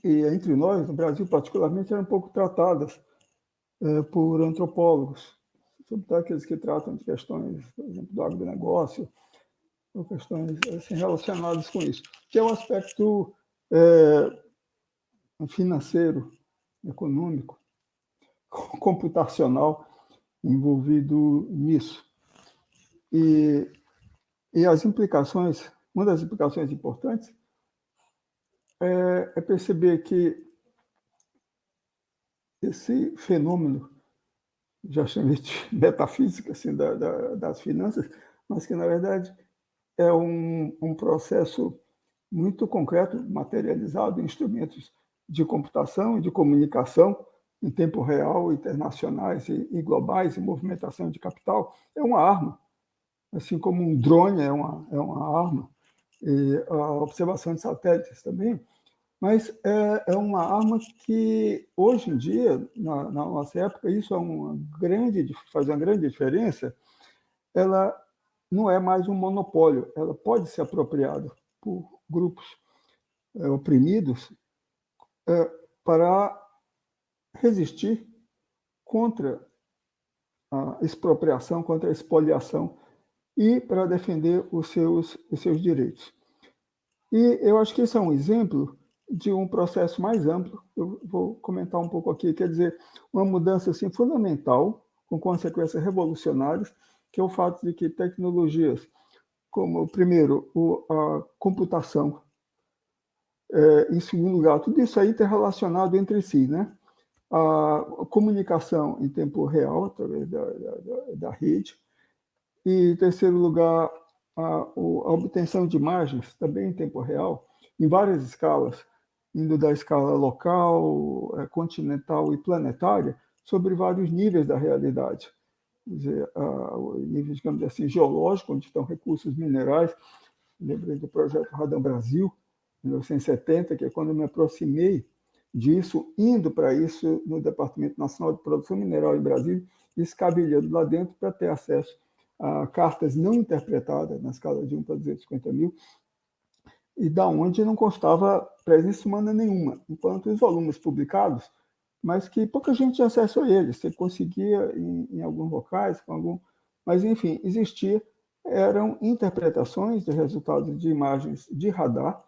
que, entre nós, no Brasil particularmente, eram um pouco tratadas é, por antropólogos, sobretudo aqueles que tratam de questões, por exemplo, do agronegócio, ou questões assim, relacionadas com isso, que é o aspecto é, financeiro, econômico, computacional envolvido nisso. E, e as implicações, uma das implicações importantes é, é perceber que esse fenômeno, já chamei de metafísica assim, da, da, das finanças, mas que, na verdade, é um, um processo muito concreto, materializado em instrumentos de computação e de comunicação em tempo real, internacionais e, e globais, e movimentação de capital, é uma arma. Assim como um drone é uma, é uma arma, e a observação de satélites também, mas é, é uma arma que, hoje em dia, na, na nossa época, isso é uma grande, faz uma grande diferença, ela não é mais um monopólio, ela pode ser apropriada por grupos é, oprimidos é, para resistir contra a expropriação, contra a expoliação e para defender os seus, os seus direitos. E eu acho que esse é um exemplo de um processo mais amplo, eu vou comentar um pouco aqui, quer dizer, uma mudança assim, fundamental, com consequências revolucionárias, que é o fato de que tecnologias como, primeiro, o, a computação, é, em segundo lugar, tudo isso aí está relacionado entre si, né? A comunicação em tempo real, através da, da, da rede, e, em terceiro lugar, a, a, obtenção de imagens, também em tempo real, em várias escalas, indo da escala local, é, continental e planetária, sobre vários níveis da realidade dizer, a, o nível, digamos assim, geológico, onde estão recursos minerais. Lembrei do projeto Radão Brasil, 1970, que é quando eu me aproximei disso, indo para isso no Departamento Nacional de Produção Mineral em Brasília, escavilhando lá dentro para ter acesso a cartas não interpretadas na escala de 1 para 250 mil, e da onde não constava presença humana nenhuma, enquanto os volumes publicados mas que pouca gente tinha acesso a eles. Você conseguia em, em alguns locais, com algum, mas enfim, existia eram interpretações de resultados de imagens de radar,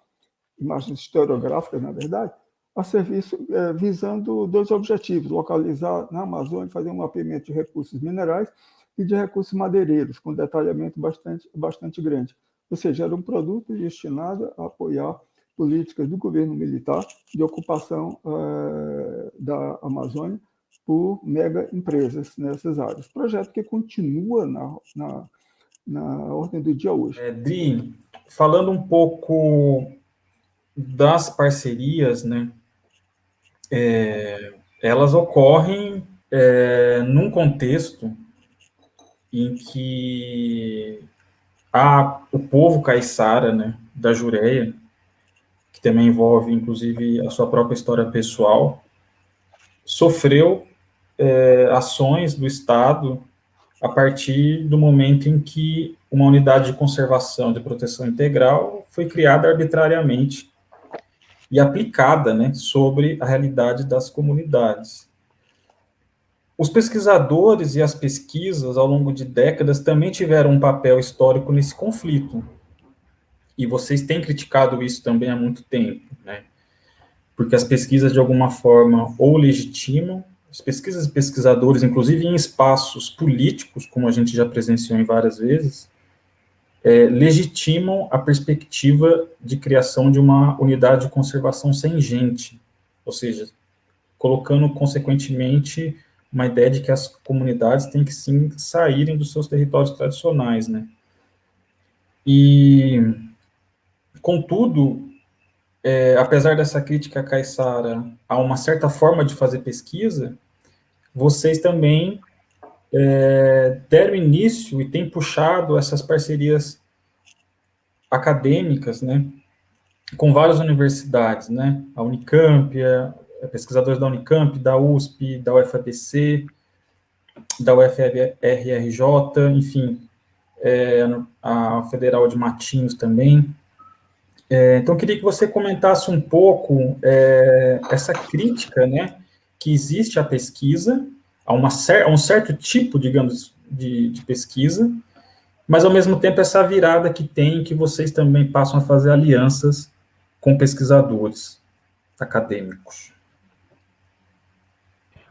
imagens estereográficas, na verdade, a serviço é, visando dois objetivos: localizar na Amazônia, fazer um mapeamento de recursos minerais e de recursos madeireiros, com detalhamento bastante, bastante grande. Ou seja, era um produto destinado a apoiar políticas do governo militar de ocupação é, da Amazônia por mega empresas nessas áreas. Projeto que continua na, na, na ordem do dia hoje. É, falando um pouco das parcerias, né, é, elas ocorrem é, num contexto em que a, o povo caiçara, né, da Jureia, que também envolve, inclusive, a sua própria história pessoal, sofreu é, ações do Estado a partir do momento em que uma unidade de conservação de proteção integral foi criada arbitrariamente e aplicada né, sobre a realidade das comunidades. Os pesquisadores e as pesquisas, ao longo de décadas, também tiveram um papel histórico nesse conflito. E vocês têm criticado isso também há muito tempo, né? Porque as pesquisas, de alguma forma, ou legitimam as pesquisas e pesquisadores, inclusive em espaços políticos, como a gente já presenciou em várias vezes, é, legitimam a perspectiva de criação de uma unidade de conservação sem gente, ou seja, colocando, consequentemente, uma ideia de que as comunidades têm que, sim, saírem dos seus territórios tradicionais, né? E, contudo, é, apesar dessa crítica caiçara a uma certa forma de fazer pesquisa, vocês também é, deram início e têm puxado essas parcerias acadêmicas, né, com várias universidades, né, a Unicamp, a, pesquisadores da Unicamp, da USP, da UFABC, da UFRJ, enfim, é, a Federal de Matinhos também. É, então, queria que você comentasse um pouco é, essa crítica, né, que existe a pesquisa, a, uma cer a um certo tipo, digamos, de, de, pesquisa, mas, ao mesmo tempo, essa virada que tem, que vocês também passam a fazer alianças com pesquisadores acadêmicos.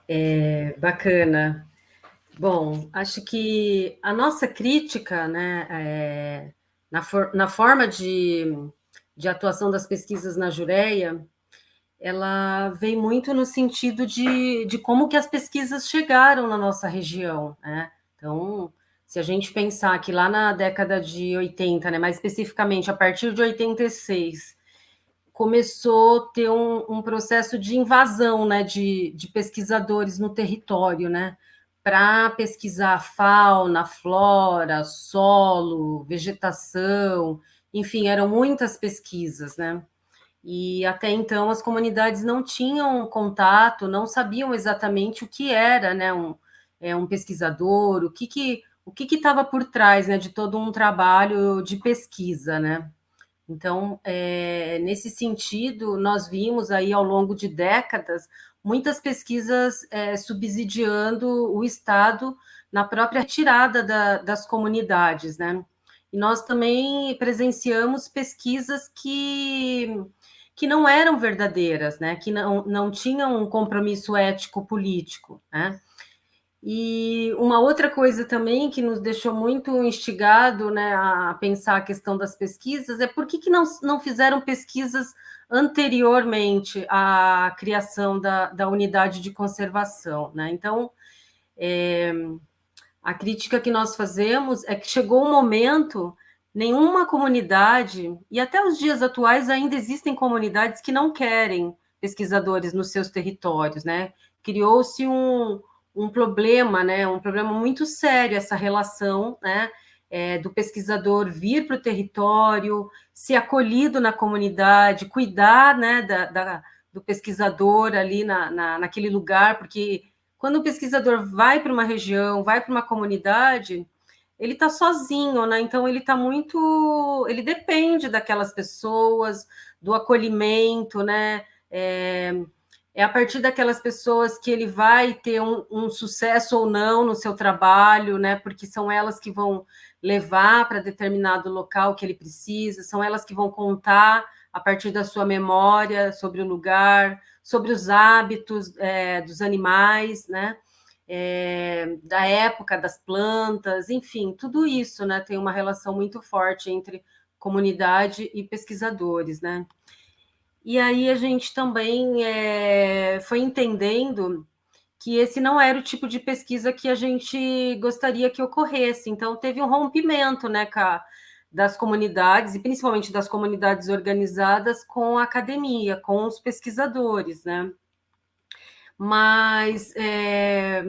É, bacana. Bom, acho que a nossa crítica, né, é, na, for na forma de, de atuação das pesquisas na Jureia, ela vem muito no sentido de, de como que as pesquisas chegaram na nossa região, né? Então, se a gente pensar que lá na década de 80, né, mais especificamente a partir de 86, começou a ter um, um processo de invasão né, de, de pesquisadores no território, né? Para pesquisar fauna, flora, solo, vegetação, enfim, eram muitas pesquisas, né? E até então as comunidades não tinham contato, não sabiam exatamente o que era, né, um, é, um pesquisador, o que que o que estava por trás, né, de todo um trabalho de pesquisa, né? Então, é, nesse sentido, nós vimos aí ao longo de décadas muitas pesquisas é, subsidiando o Estado na própria tirada da, das comunidades, né? E nós também presenciamos pesquisas que que não eram verdadeiras, né? que não, não tinham um compromisso ético-político. Né? E uma outra coisa também que nos deixou muito instigado né, a pensar a questão das pesquisas é por que, que não, não fizeram pesquisas anteriormente à criação da, da unidade de conservação. Né? Então, é, a crítica que nós fazemos é que chegou um momento nenhuma comunidade, e até os dias atuais ainda existem comunidades que não querem pesquisadores nos seus territórios, né? Criou-se um, um problema, né? Um problema muito sério essa relação, né? É, do pesquisador vir para o território, ser acolhido na comunidade, cuidar, né? Da, da do pesquisador ali na, na, naquele lugar, porque quando o pesquisador vai para uma região, vai para uma comunidade, ele está sozinho, né? Então ele está muito, ele depende daquelas pessoas, do acolhimento, né? É, é a partir daquelas pessoas que ele vai ter um, um sucesso ou não no seu trabalho, né? Porque são elas que vão levar para determinado local que ele precisa, são elas que vão contar a partir da sua memória sobre o lugar, sobre os hábitos é, dos animais, né? É, da época das plantas, enfim, tudo isso, né? Tem uma relação muito forte entre comunidade e pesquisadores, né? E aí a gente também é, foi entendendo que esse não era o tipo de pesquisa que a gente gostaria que ocorresse. Então, teve um rompimento né, das comunidades, e principalmente das comunidades organizadas, com a academia, com os pesquisadores. Né? Mas é,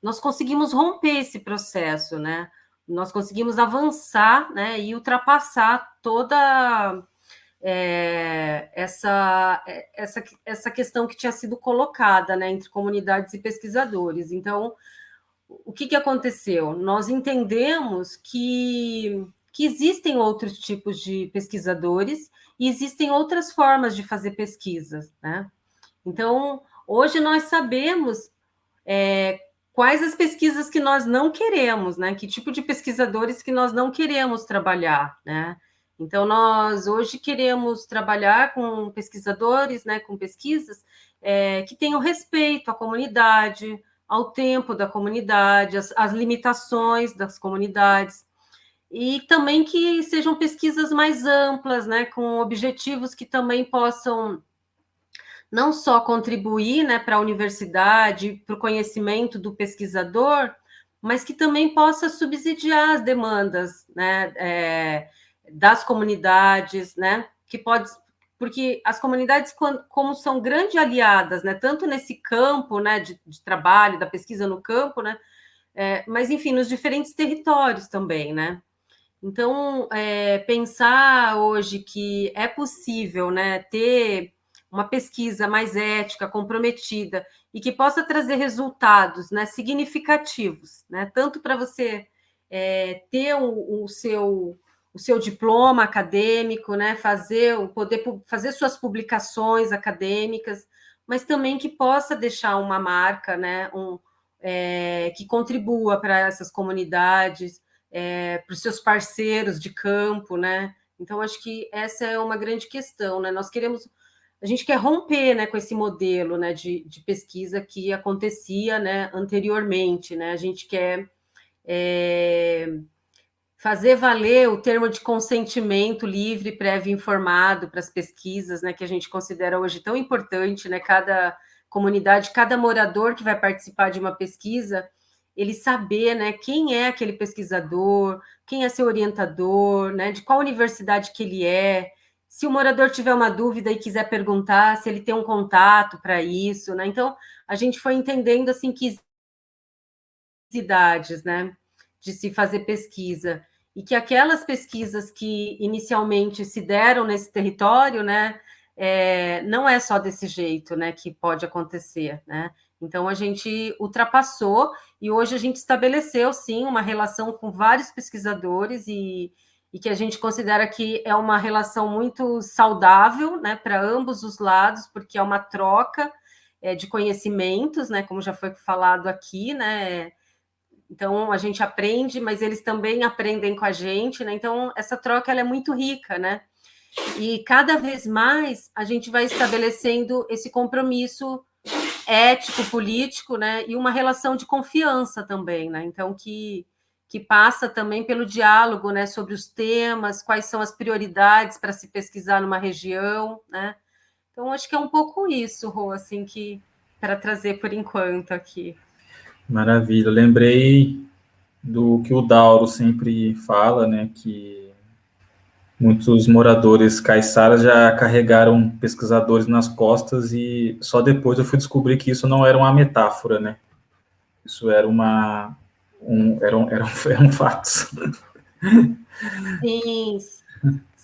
nós conseguimos romper esse processo, né? nós conseguimos avançar né, e ultrapassar toda é, essa, é, essa, essa questão que tinha sido colocada né, entre comunidades e pesquisadores. Então, o que, que aconteceu? Nós entendemos que, que existem outros tipos de pesquisadores e existem outras formas de fazer pesquisas. Né? Então, hoje nós sabemos é, quais as pesquisas que nós não queremos, né? Que tipo de pesquisadores que nós não queremos trabalhar, né? Então, nós hoje queremos trabalhar com pesquisadores, né, com pesquisas é, que tenham respeito à comunidade, ao tempo da comunidade, às, às limitações das comunidades, e também que sejam pesquisas mais amplas, né, com objetivos que também possam não só contribuir né, para a universidade, para o conhecimento do pesquisador, mas que também possa subsidiar as demandas né, é, das comunidades, né? Que pode, porque as comunidades, como são grandes aliadas, né? Tanto nesse campo, né? De, de trabalho, da pesquisa no campo, né? É, mas enfim, nos diferentes territórios também, né? Então, é, pensar hoje que é possível, né? Ter uma pesquisa mais ética, comprometida e que possa trazer resultados, né? Significativos, né? Tanto para você é, ter o, o seu o seu diploma acadêmico, né, fazer poder fazer suas publicações acadêmicas, mas também que possa deixar uma marca, né, um, é, que contribua para essas comunidades, é, para os seus parceiros de campo, né? Então acho que essa é uma grande questão, né? Nós queremos a gente quer romper né, com esse modelo né, de, de pesquisa que acontecia né, anteriormente. Né? A gente quer é, fazer valer o termo de consentimento livre, prévio informado para as pesquisas, né, que a gente considera hoje tão importante, né, cada comunidade, cada morador que vai participar de uma pesquisa, ele saber, né, quem é aquele pesquisador, quem é seu orientador, né, de qual universidade que ele é, se o morador tiver uma dúvida e quiser perguntar, se ele tem um contato para isso, né? Então, a gente foi entendendo assim que idades, né? De se fazer pesquisa, e que aquelas pesquisas que inicialmente se deram nesse território, né, é, não é só desse jeito, né, que pode acontecer, né? Então a gente ultrapassou e hoje a gente estabeleceu sim uma relação com vários pesquisadores e, e que a gente considera que é uma relação muito saudável, né, para ambos os lados, porque é uma troca é, de conhecimentos, né, como já foi falado aqui, né, então, a gente aprende, mas eles também aprendem com a gente, né? Então, essa troca ela é muito rica, né? E cada vez mais a gente vai estabelecendo esse compromisso ético, político, né? E uma relação de confiança também, né? Então, que, que passa também pelo diálogo, né? Sobre os temas, quais são as prioridades para se pesquisar numa região, né? Então, acho que é um pouco isso, Rô, assim, que para trazer por enquanto aqui. Maravilha. lembrei do que o Dauro sempre fala, né, que muitos moradores caiçaras já carregaram pesquisadores nas costas e só depois eu fui descobrir que isso não era uma metáfora, né? Isso era uma um, era um, era um, era um fato. Sim,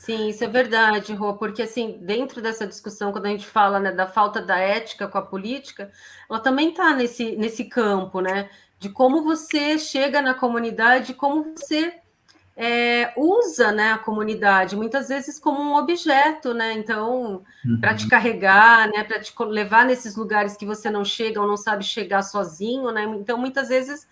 sim, isso é verdade, Rô, porque assim, dentro dessa discussão, quando a gente fala né, da falta da ética com a política, ela também está nesse, nesse campo, né? De como você chega na comunidade, como você é, usa né, a comunidade, muitas vezes como um objeto, né? Então, uhum. para te carregar, né, para te levar nesses lugares que você não chega ou não sabe chegar sozinho, né? Então, muitas vezes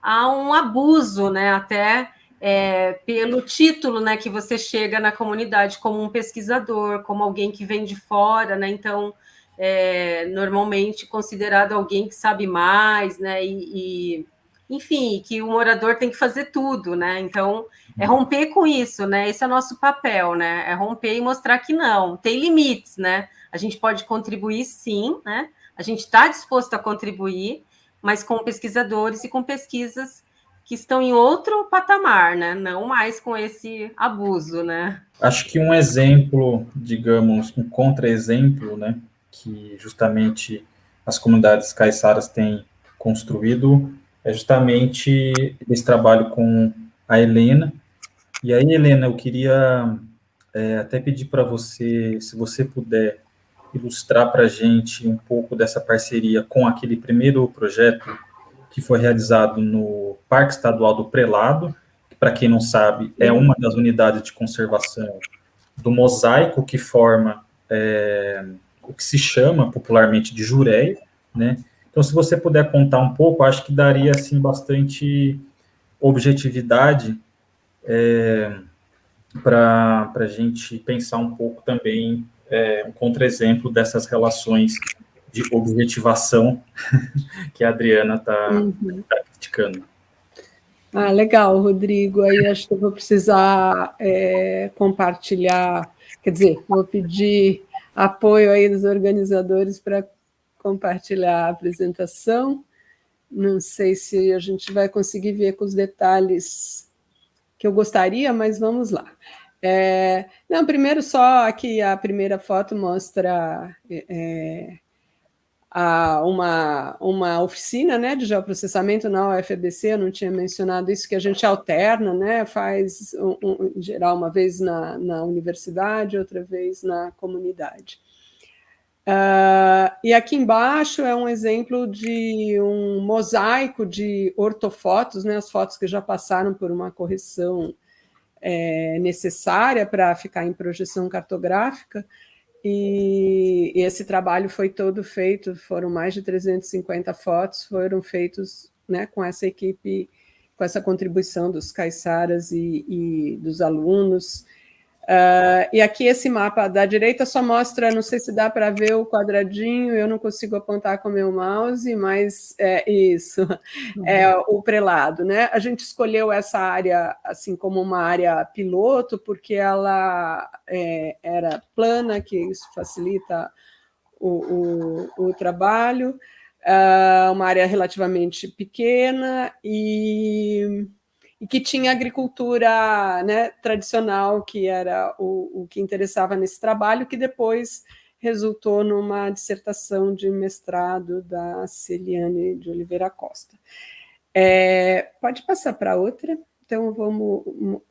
há um abuso, né? Até é, pelo título né, que você chega na comunidade como um pesquisador, como alguém que vem de fora, né? Então, é, normalmente considerado alguém que sabe mais, né? E, e enfim, que o morador tem que fazer tudo, né? Então, é romper com isso, né? Esse é o nosso papel, né? É romper e mostrar que não, tem limites, né? A gente pode contribuir sim, né? A gente está disposto a contribuir, mas com pesquisadores e com pesquisas que estão em outro patamar, né? Não mais com esse abuso, né? Acho que um exemplo, digamos, um contra-exemplo, né? Que justamente as comunidades caiçaras têm construído é justamente esse trabalho com a Helena. E aí, Helena, eu queria é, até pedir para você, se você puder ilustrar para a gente um pouco dessa parceria com aquele primeiro projeto que foi realizado no Parque Estadual do Prelado, que, para quem não sabe, é uma das unidades de conservação do mosaico que forma é, o que se chama popularmente de Jureia, né? Então, se você puder contar um pouco, acho que daria, assim, bastante objetividade é, para a gente pensar um pouco também é, um contra-exemplo dessas relações de objetivação que a Adriana está uhum. tá criticando. Ah, legal, Rodrigo. Aí acho que eu vou precisar é, compartilhar, quer dizer, vou pedir apoio aí dos organizadores para compartilhar a apresentação. Não sei se a gente vai conseguir ver com os detalhes que eu gostaria, mas vamos lá. É, não, primeiro só aqui a primeira foto mostra é, a, uma, uma oficina né, de geoprocessamento na UFBC, eu não tinha mencionado isso, que a gente alterna, né, faz, um, um, em geral, uma vez na, na universidade, outra vez na comunidade. Uh, e aqui embaixo é um exemplo de um mosaico de ortofotos, né, as fotos que já passaram por uma correção é, necessária para ficar em projeção cartográfica, e, esse trabalho foi todo feito, foram mais de 350 fotos, foram feitos né, com essa equipe, com essa contribuição dos caiçaras e, e dos alunos, Uh, e aqui esse mapa da direita só mostra, não sei se dá para ver o quadradinho, eu não consigo apontar com o meu mouse, mas é isso, uhum. é o prelado, né? A gente escolheu essa área assim como uma área piloto, porque ela é, era plana, que isso facilita o, o, o trabalho, uh, uma área relativamente pequena e e que tinha agricultura né, tradicional, que era o, o que interessava nesse trabalho, que depois resultou numa dissertação de mestrado da Celiane de Oliveira Costa. É, pode passar para outra? Então, vamos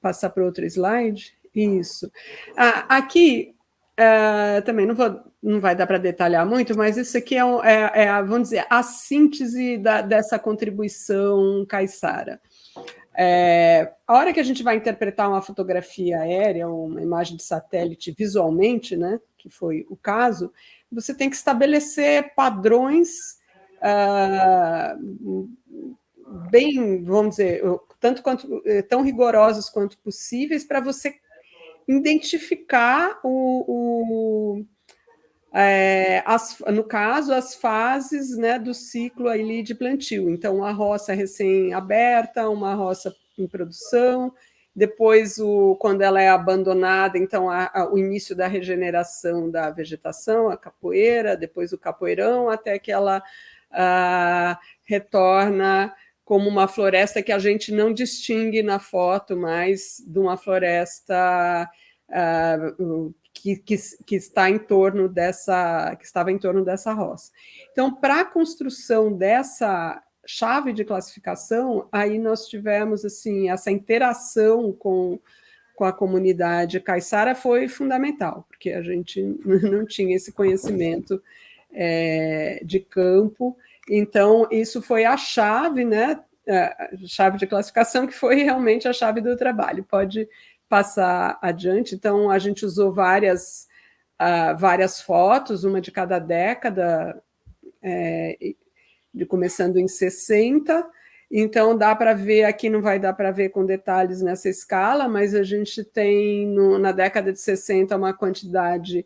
passar para outro slide. Isso. Ah, aqui, uh, também não, vou, não vai dar para detalhar muito, mas isso aqui é, é, é, vamos dizer, a síntese da, dessa contribuição caiçara. É, a hora que a gente vai interpretar uma fotografia aérea, uma imagem de satélite visualmente, né, que foi o caso, você tem que estabelecer padrões uh, bem, vamos dizer, tanto quanto eh, tão rigorosos quanto possíveis para você identificar o, o é, as, no caso, as fases né, do ciclo ali de plantio. Então, a roça recém-aberta, uma roça em produção, depois, o, quando ela é abandonada, então, a, a, o início da regeneração da vegetação, a capoeira, depois o capoeirão, até que ela a, retorna como uma floresta que a gente não distingue na foto mais de uma floresta que, que, que, está em torno dessa, que estava em torno dessa roça. Então, para a construção dessa chave de classificação, aí nós tivemos assim essa interação com, com a comunidade caiçara foi fundamental, porque a gente não tinha esse conhecimento é, de campo, então isso foi a chave, né, chave de classificação, que foi realmente a chave do trabalho. Pode passar adiante. Então, a gente usou várias, uh, várias fotos, uma de cada década, é, de, começando em 60, então dá para ver, aqui não vai dar para ver com detalhes nessa escala, mas a gente tem no, na década de 60 uma quantidade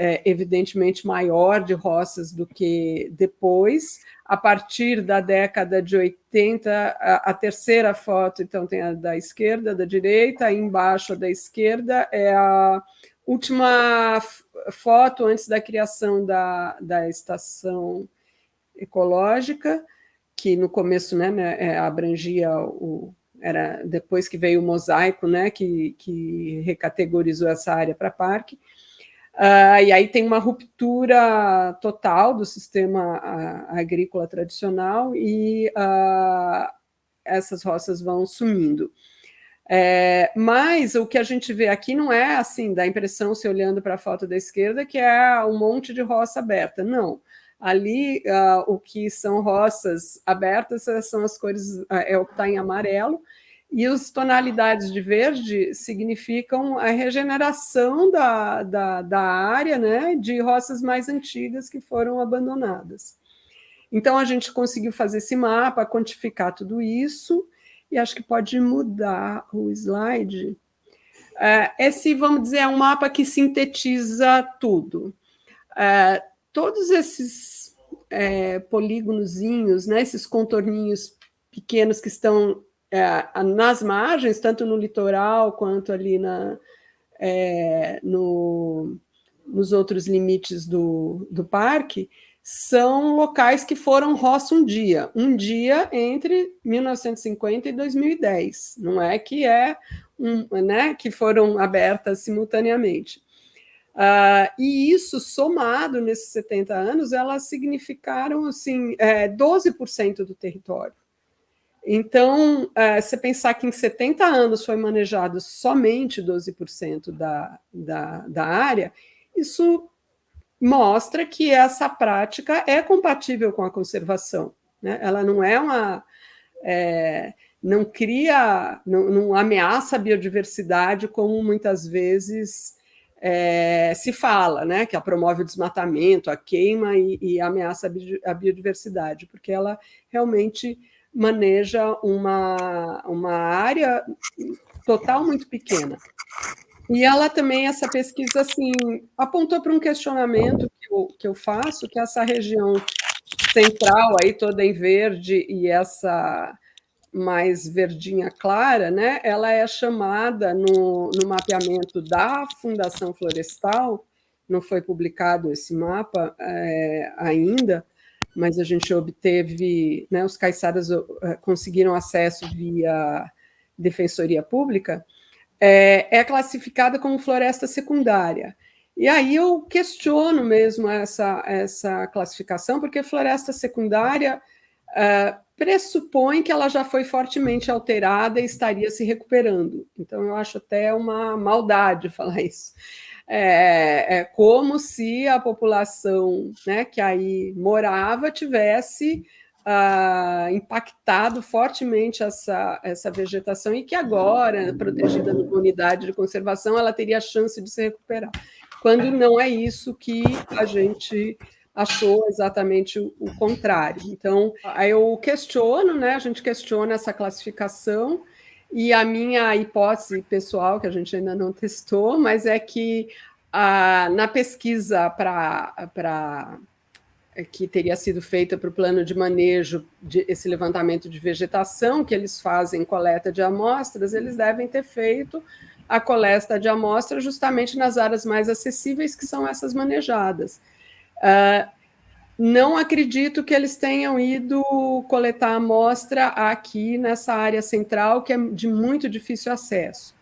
é, evidentemente maior de roças do que depois. A partir da década de 80, a, a terceira foto, então tem a da esquerda, da direita, embaixo da esquerda é a última foto antes da criação da, da estação ecológica, que no começo né, né é, abrangia o, era depois que veio o mosaico, né, que, que recategorizou essa área para parque, Uh, e aí tem uma ruptura total do sistema uh, agrícola tradicional e uh, essas roças vão sumindo. É, mas o que a gente vê aqui não é assim, dá a impressão, se olhando para a foto da esquerda, que é um monte de roça aberta. Não. Ali, o que são roças abertas são as cores, é o que está em amarelo, e as tonalidades de verde significam a regeneração da, da, da área né, de roças mais antigas que foram abandonadas. Então, a gente conseguiu fazer esse mapa, quantificar tudo isso, e acho que pode mudar o slide. É, esse, vamos dizer, é um mapa que sintetiza tudo. É, todos esses é, polígonozinhos, né, esses contorninhos pequenos que estão é, nas margens, tanto no litoral quanto ali na, é, no, nos outros limites do, do parque, são locais que foram roça um dia, um dia entre 1950 e 2010, não é que é um, né, que foram abertas simultaneamente. Uh, e isso, somado nesses 70 anos, elas significaram assim, é, 12% do território. Então, é, pensar que em 70 anos foi manejado somente 12% da, da, da área, isso mostra que essa prática é compatível com a conservação. Né? Ela não é uma... É, não cria, não, não, ameaça a biodiversidade como muitas vezes é, se fala, né? que ela promove o desmatamento, a queima e, e ameaça a biodiversidade, porque ela realmente maneja uma, uma área total muito pequena. E ela também, essa pesquisa, assim, apontou para um questionamento que eu, que eu faço, que essa região central, aí toda em verde, e essa mais verdinha clara, né, ela é chamada no, no mapeamento da Fundação Florestal, não foi publicado esse mapa é, ainda, mas a gente obteve, né, os caiçaras uh, conseguiram acesso via defensoria pública, é, é classificada como floresta secundária. E aí eu questiono mesmo essa, essa classificação, porque floresta secundária uh, pressupõe que ela já foi fortemente alterada e estaria se recuperando. Então, eu acho até uma maldade falar isso é, é como se a população né, que aí morava tivesse ah, impactado fortemente essa, essa vegetação e que agora, protegida numa unidade de conservação, ela teria a chance de se recuperar. Quando não é isso que a gente achou exatamente o, o contrário. Então, aí eu questiono, né, a gente questiona essa classificação, e a minha hipótese pessoal, que a gente ainda não testou, mas é que ah, na pesquisa para que teria sido feita para o plano de manejo de esse levantamento de vegetação, que eles fazem coleta de amostras, eles devem ter feito a coleta de amostras justamente nas áreas mais acessíveis, que são essas manejadas. Uh, não acredito que eles tenham ido coletar amostra aqui nessa área central, que é de muito difícil acesso.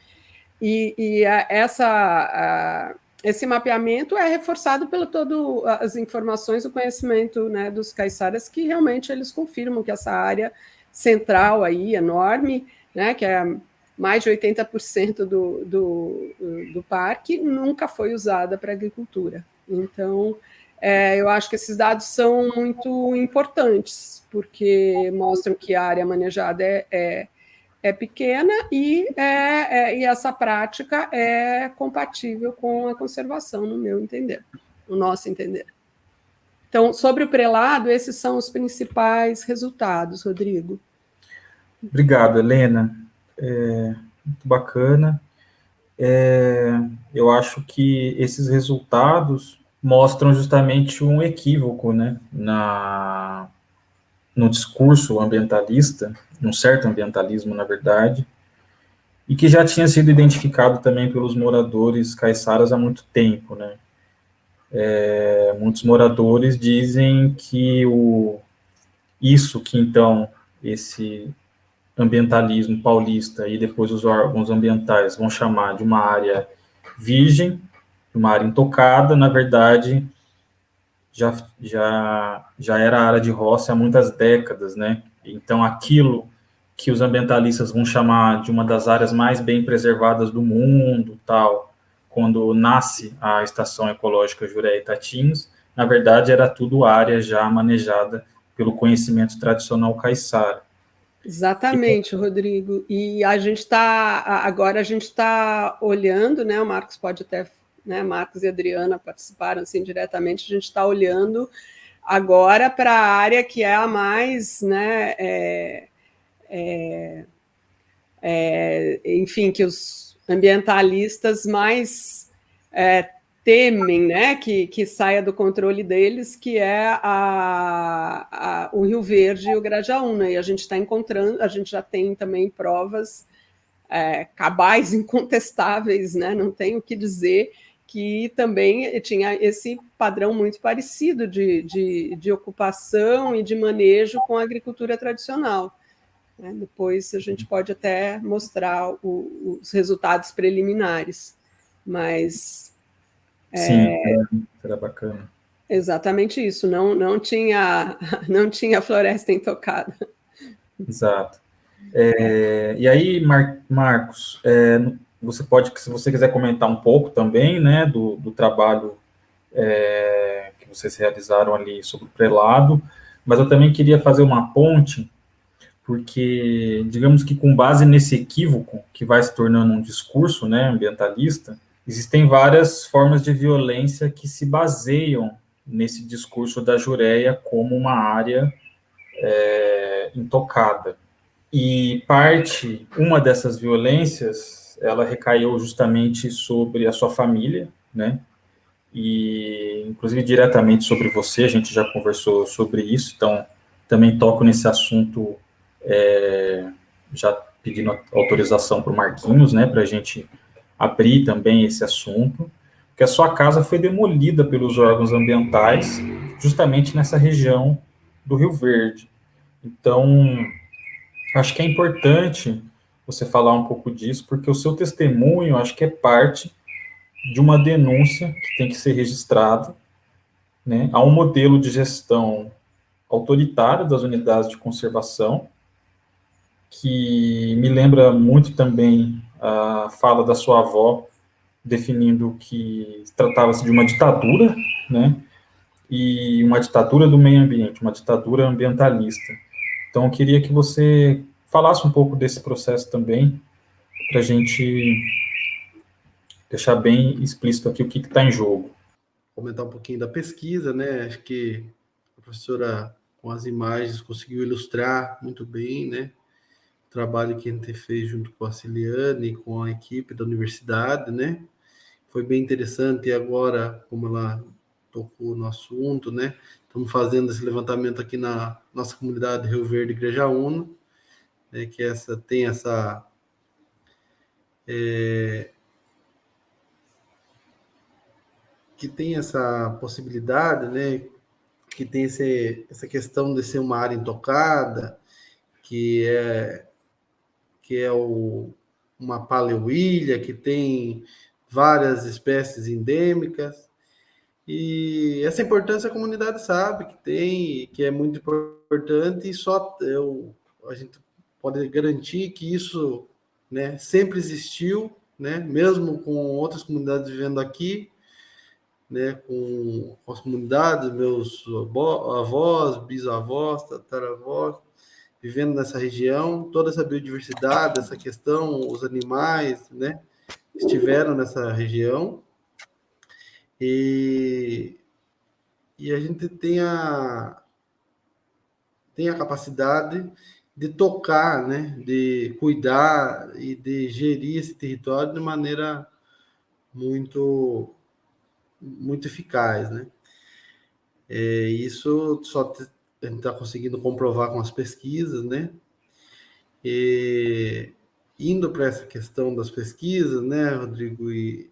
E, e essa, esse mapeamento é reforçado pelo todo as informações, o conhecimento né, dos caiçaras, que realmente eles confirmam que essa área central aí, enorme, né, que é mais de 80% do, do, do parque, nunca foi usada para agricultura. Então, é, eu acho que esses dados são muito importantes, porque mostram que a área manejada é, é, é pequena e, é, é, e essa prática é compatível com a conservação, no meu entender, no nosso entender. Então, sobre o prelado, esses são os principais resultados, Rodrigo. Obrigado, Helena. É, muito bacana. Eu acho que esses resultados mostram justamente um equívoco né, na, no discurso ambientalista, um certo ambientalismo, na verdade, e que já tinha sido identificado também pelos moradores caiçaras há muito tempo, né? É, muitos moradores dizem que o, isso que, então, esse ambientalismo paulista e depois os órgãos ambientais vão chamar de uma área virgem, uma área intocada, na verdade, já, já, já era área de roça há muitas décadas, né? Então, aquilo que os ambientalistas vão chamar de uma das áreas mais bem preservadas do mundo, tal, quando nasce a Estação Ecológica Juré Itatins, na verdade, era tudo área já manejada pelo conhecimento tradicional caiçara. Exatamente, Rodrigo. E a gente está agora a gente está olhando, né? O Marcos pode até, né? Marcos e Adriana participaram assim diretamente. A gente está olhando agora para a área que é a mais, né? É, é, é, enfim, que os ambientalistas mais é, temem né, que, que saia do controle deles, que é a, a, o Rio Verde e o Grajaúna. E a gente está encontrando, a gente já tem também provas é, cabais, incontestáveis, né, não tem o que dizer, que também tinha esse padrão muito parecido de, de, de ocupação e de manejo com a agricultura tradicional. Né? Depois a gente pode até mostrar o, os resultados preliminares, mas Sim, é, era bacana. Exatamente isso, não, não, tinha, não tinha floresta intocada. Exato. É, e aí, Mar Marcos, é, você pode, se você quiser comentar um pouco também, né, do, do trabalho é, que vocês realizaram ali sobre o prelado, mas eu também queria fazer uma ponte, porque, digamos que com base nesse equívoco, que vai se tornando um discurso, né, ambientalista, Existem várias formas de violência que se baseiam nesse discurso da Jureia como uma área é, intocada. E parte, uma dessas violências, ela recaiu justamente sobre a sua família, né? E, inclusive, diretamente sobre você, a gente já conversou sobre isso, então, também toco nesse assunto, é, já pedindo autorização para o Marquinhos, né, para a gente abrir também esse assunto, que a sua casa foi demolida pelos órgãos ambientais, justamente nessa região do Rio Verde. Então, acho que é importante você falar um pouco disso, porque o seu testemunho, acho que é parte de uma denúncia que tem que ser registrada, né, a um modelo de gestão autoritário das unidades de conservação, que me lembra muito também a fala da sua avó, definindo que tratava-se de uma ditadura, né, e uma ditadura do meio ambiente, uma ditadura ambientalista. Então, eu queria que você falasse um pouco desse processo também, para a gente deixar bem explícito aqui o que está em jogo. Comentar um pouquinho da pesquisa, né? Acho que a professora, com as imagens, conseguiu ilustrar muito bem, né? trabalho que a gente fez junto com a Ciliane com a equipe da universidade, né? Foi bem interessante e agora, como ela tocou no assunto, né? Estamos fazendo esse levantamento aqui na nossa comunidade Rio Verde Igreja Una, né? que essa tem essa é, que tem essa possibilidade, né? Que tem esse, essa questão de ser uma área intocada, que é que é o, uma paleuilha, que tem várias espécies endêmicas. E essa importância a comunidade sabe que tem, que é muito importante, e só eu, a gente pode garantir que isso né, sempre existiu, né, mesmo com outras comunidades vivendo aqui, né, com, com as comunidades, meus avós, bisavós, tataravós, vivendo nessa região, toda essa biodiversidade, essa questão, os animais, né, estiveram nessa região. E, e a gente tem a, tem a capacidade de tocar, né, de cuidar e de gerir esse território de maneira muito muito eficaz, né? É, isso só a gente está conseguindo comprovar com as pesquisas, né? E indo para essa questão das pesquisas, né, Rodrigo, e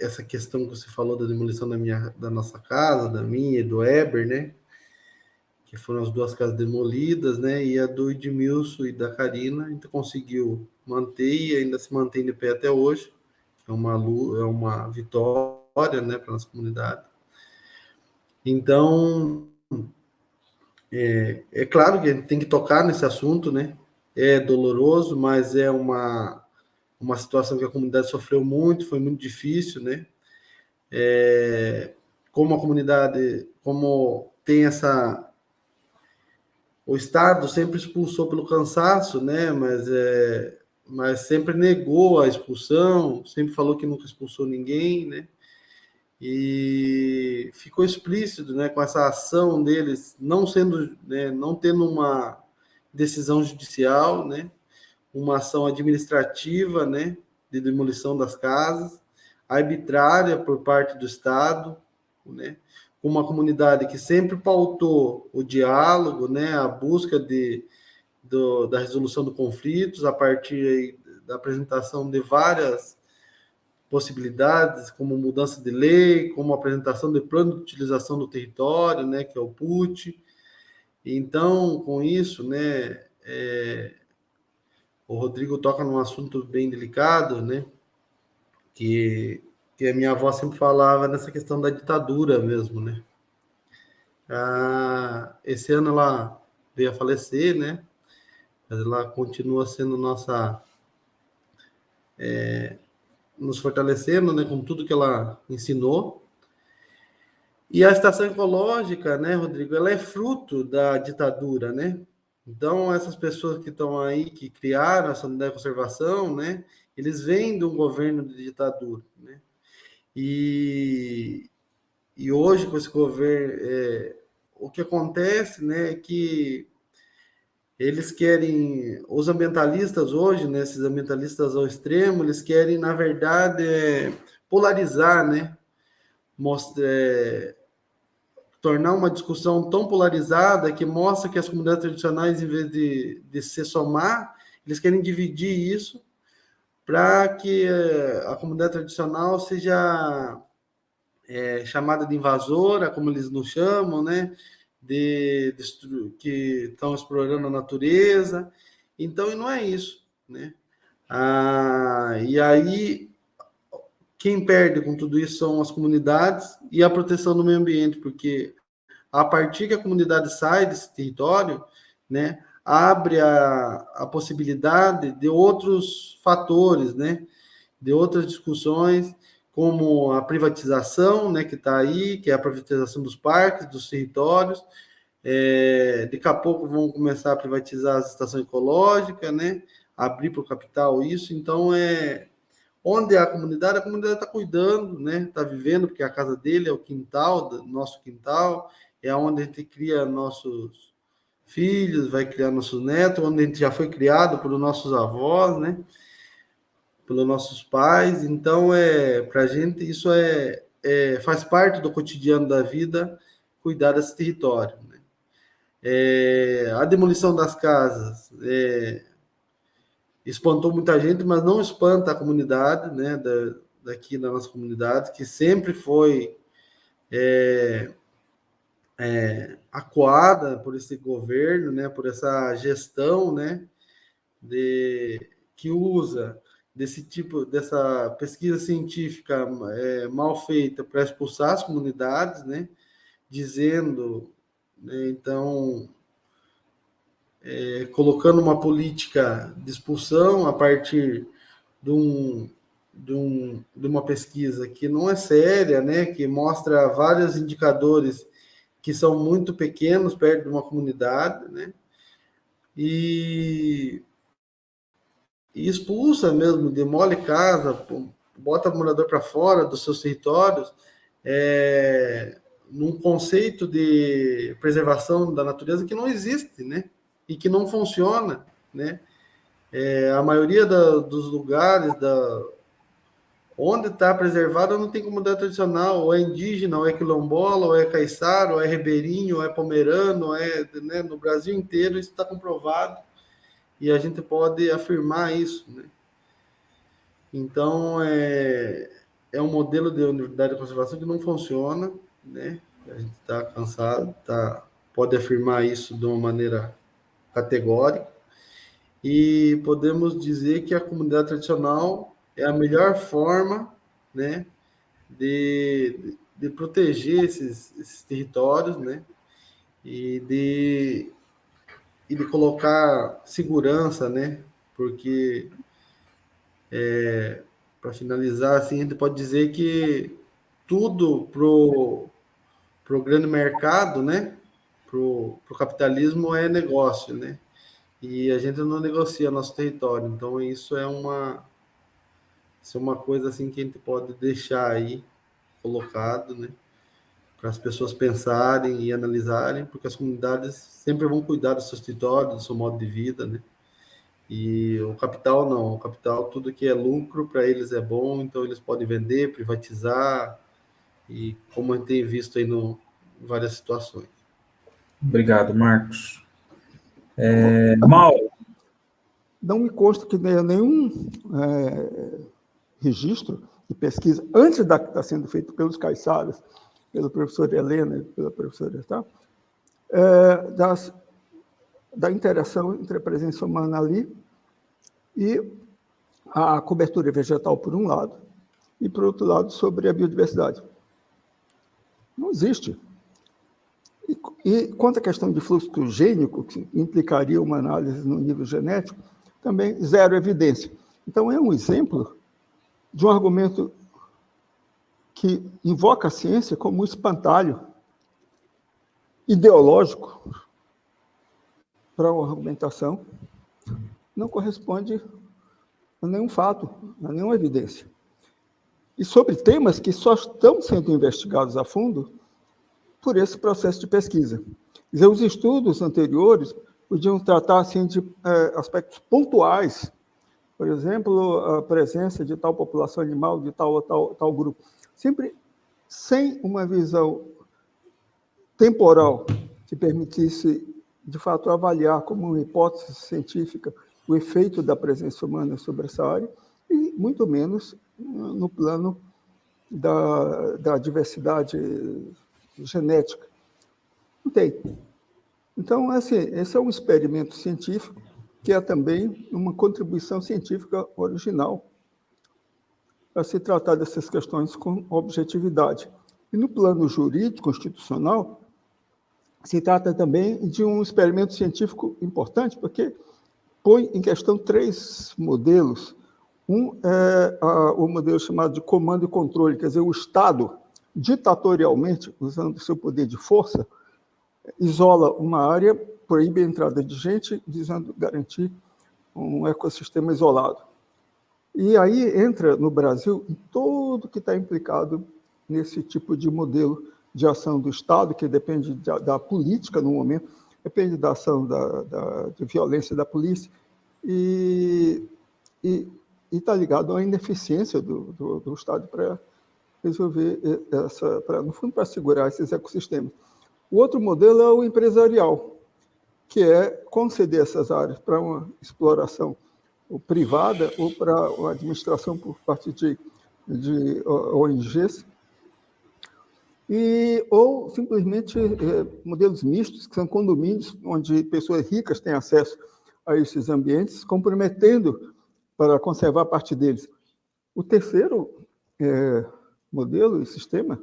essa questão que você falou da demolição da minha, da nossa casa, da minha e do Eber, né? Que foram as duas casas demolidas, né? E a do Edmilson e da Karina, gente conseguiu manter e ainda se mantém de pé até hoje. É uma, é uma vitória, né, para nossa comunidade. Então, é, é claro que a gente tem que tocar nesse assunto, né? É doloroso, mas é uma, uma situação que a comunidade sofreu muito, foi muito difícil, né? É, como a comunidade, como tem essa o Estado sempre expulsou pelo cansaço, né? Mas é, mas sempre negou a expulsão, sempre falou que nunca expulsou ninguém, né? e ficou explícito, né, com essa ação deles não sendo, né, não tendo uma decisão judicial, né, uma ação administrativa, né, de demolição das casas, arbitrária por parte do Estado, né, uma comunidade que sempre pautou o diálogo, né, a busca de, do, da resolução dos conflitos a partir da apresentação de várias possibilidades, como mudança de lei, como apresentação de plano de utilização do território, né, que é o PUT. Então, com isso, né, é, o Rodrigo toca num assunto bem delicado, né, que, que a minha avó sempre falava nessa questão da ditadura mesmo, né. Ah, esse ano ela veio a falecer, né, mas ela continua sendo nossa é, nos fortalecendo, né, com tudo que ela ensinou. E a estação ecológica, né, Rodrigo, ela é fruto da ditadura, né? Então, essas pessoas que estão aí, que criaram essa unidade de conservação, né, eles vêm de um governo de ditadura, né? E, e hoje, com esse governo, é, o que acontece, né, é que eles querem, os ambientalistas hoje, né, esses ambientalistas ao extremo, eles querem, na verdade, é, polarizar, né, é, tornar uma discussão tão polarizada que mostra que as comunidades tradicionais, em vez de, de se somar, eles querem dividir isso para que é, a comunidade tradicional seja é, chamada de invasora, como eles nos chamam, né? de, de, que estão explorando a natureza. Então, e não é isso, né? Ah, e aí, quem perde com tudo isso são as comunidades e a proteção do meio ambiente, porque a partir que a comunidade sai desse território, né, abre a, a possibilidade de outros fatores, né, de outras discussões, como a privatização, né, que está aí, que é a privatização dos parques, dos territórios. É, daqui a pouco vão começar a privatizar a estação ecológica, né, abrir para o capital isso. Então, é onde é a comunidade, a comunidade está cuidando, né, está vivendo, porque a casa dele é o quintal, nosso quintal, é onde a gente cria nossos filhos, vai criar nossos netos, onde a gente já foi criado por nossos avós, né? pelos nossos pais. Então, é para a gente isso é, é, faz parte do cotidiano da vida cuidar desse território. Né? É, a demolição das casas é, espantou muita gente, mas não espanta a comunidade, né, da, daqui da nossa comunidade, que sempre foi é, acuada por esse governo, né, por essa gestão, né, de, que usa desse tipo, dessa pesquisa científica é, mal feita para expulsar as comunidades, né? Dizendo, né, então, é, colocando uma política de expulsão a partir de um, de, um, de uma pesquisa que não é séria, né, que mostra vários indicadores que são muito pequenos perto de uma comunidade, né, e, e expulsa mesmo, demole casa, bota o morador para fora dos seus territórios, é, num conceito de preservação da natureza que não existe, né? E que não funciona, né? É, a maioria da, dos lugares da, onde está preservado não tem comunidade tradicional, ou é indígena, ou é quilombola, ou é caiçara, ou é ribeirinho, ou é pomerano, ou é, né? no Brasil inteiro isso está comprovado e a gente pode afirmar isso, né? Então, é, é um modelo de unidade de conservação que não funciona, né? A gente está cansado, tá, pode afirmar isso de uma maneira categórica. E podemos dizer que a comunidade tradicional é a melhor forma, né, de, de proteger esses, esses territórios, né, e de, e de colocar segurança, né, porque é, para finalizar, assim, a gente pode dizer que tudo pro pro grande mercado, né? Pro, pro capitalismo é negócio, né? E a gente não negocia nosso território. Então isso é uma isso é uma coisa assim que a gente pode deixar aí colocado, né? Para as pessoas pensarem e analisarem, porque as comunidades sempre vão cuidar dos seus territórios, do seu modo de vida, né? E o capital não, o capital, tudo que é lucro para eles é bom, então eles podem vender, privatizar, e como a gente tem visto aí no, em várias situações. Obrigado, Marcos. É, Mauro. Não me consta que nenhum é, registro de pesquisa, antes da que está sendo feito pelos caiçaras, pelo professor Helena e pela professora, tá? É, das da interação entre a presença humana ali e a cobertura vegetal, por um lado, e, por outro lado, sobre a biodiversidade. Não existe. E, e quanto à questão de fluxo gênico, que implicaria uma análise no nível genético, também zero evidência. Então, é um exemplo de um argumento que invoca a ciência como um espantalho ideológico para uma argumentação não corresponde a nenhum fato, a nenhuma evidência. E sobre temas que só estão sendo investigados a fundo por esse processo de pesquisa. Os estudos anteriores podiam tratar assim, de é, aspectos pontuais, por exemplo, a presença de tal população animal, de tal tal, tal grupo, sempre sem uma visão temporal que permitisse de fato, avaliar como uma hipótese científica o efeito da presença humana sobre essa área, e muito menos no plano da, da diversidade genética. Não tem. Então, assim, esse é um experimento científico que é também uma contribuição científica original para se tratar dessas questões com objetividade. E no plano jurídico, constitucional, se trata também de um experimento científico importante, porque põe em questão três modelos. Um é a, o modelo chamado de comando e controle, quer dizer, o Estado, ditatorialmente, usando seu poder de força, isola uma área, proíbe a entrada de gente, visando garantir um ecossistema isolado. E aí entra no Brasil tudo que está implicado nesse tipo de modelo de ação do Estado, que depende da, da política no momento, depende da ação da, da, de violência da polícia, e está ligado à ineficiência do, do, do Estado para resolver essa, pra, no fundo, para segurar esses ecossistemas. O outro modelo é o empresarial, que é conceder essas áreas para uma exploração privada ou para uma administração por parte de, de ONGs, e, ou simplesmente é, modelos mistos, que são condomínios, onde pessoas ricas têm acesso a esses ambientes, comprometendo para conservar parte deles. O terceiro é, modelo e sistema,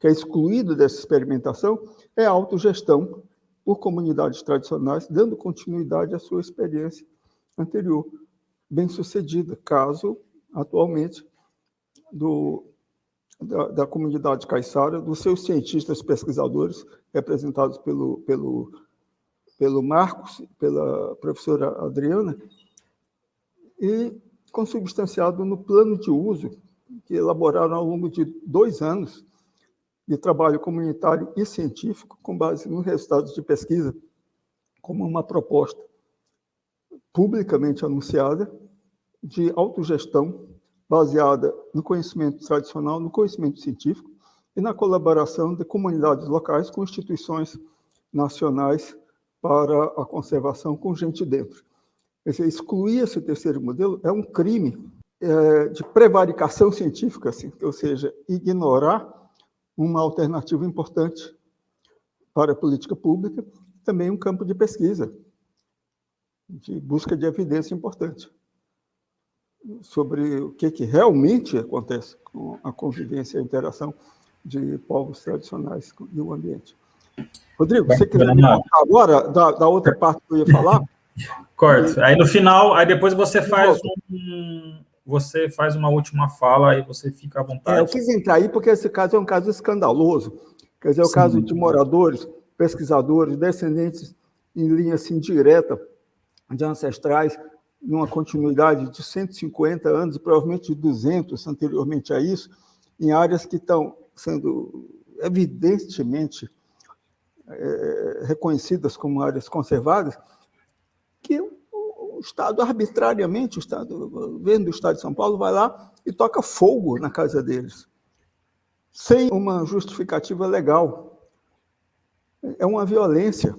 que é excluído dessa experimentação, é a autogestão por comunidades tradicionais, dando continuidade à sua experiência anterior, bem-sucedida, caso atualmente do, da, da comunidade caiçara, dos seus cientistas pesquisadores, representados pelo, pelo, pelo Marcos, pela professora Adriana, e consubstanciado no plano de uso que elaboraram ao longo de dois anos de trabalho comunitário e científico com base nos resultados de pesquisa, como uma proposta publicamente anunciada de autogestão baseada no conhecimento tradicional, no conhecimento científico e na colaboração de comunidades locais com instituições nacionais para a conservação com gente dentro. Quer dizer, excluir esse terceiro modelo é um crime é, de prevaricação científica, assim, ou seja, ignorar uma alternativa importante para a política pública, também um campo de pesquisa, de busca de evidência importante sobre o que, que realmente acontece com a convivência e a interação de povos tradicionais e o ambiente. Rodrigo, você quiser me contar agora da, da, outra parte que eu ia falar? Corto. Aí no final, aí depois você faz um, você faz uma última fala e você fica à vontade. É, eu quis entrar aí porque esse caso é um caso escandaloso. Quer dizer, é o Sim. caso de moradores, pesquisadores, descendentes em linha assim direta de ancestrais numa continuidade de 150 anos, provavelmente de 200 anteriormente a isso, em áreas que estão sendo evidentemente é, reconhecidas como áreas conservadas, o Estado, arbitrariamente, o Estado, o governo do Estado de São Paulo vai lá e toca fogo na casa deles, sem uma justificativa legal. É uma violência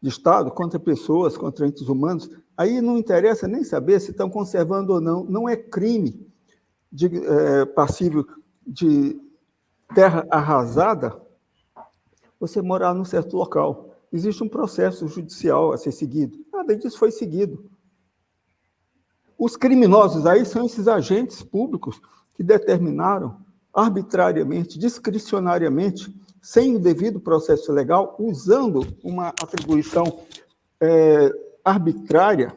de Estado contra pessoas, contra entes humanos, Aí não interessa nem saber se estão conservando ou não. Não é crime de, é, passível de terra arrasada você morar num certo local. Existe um processo judicial a ser seguido. Nada disso foi seguido. Os criminosos aí são esses agentes públicos que determinaram arbitrariamente, discricionariamente, sem o devido processo legal, usando uma atribuição é, arbitrária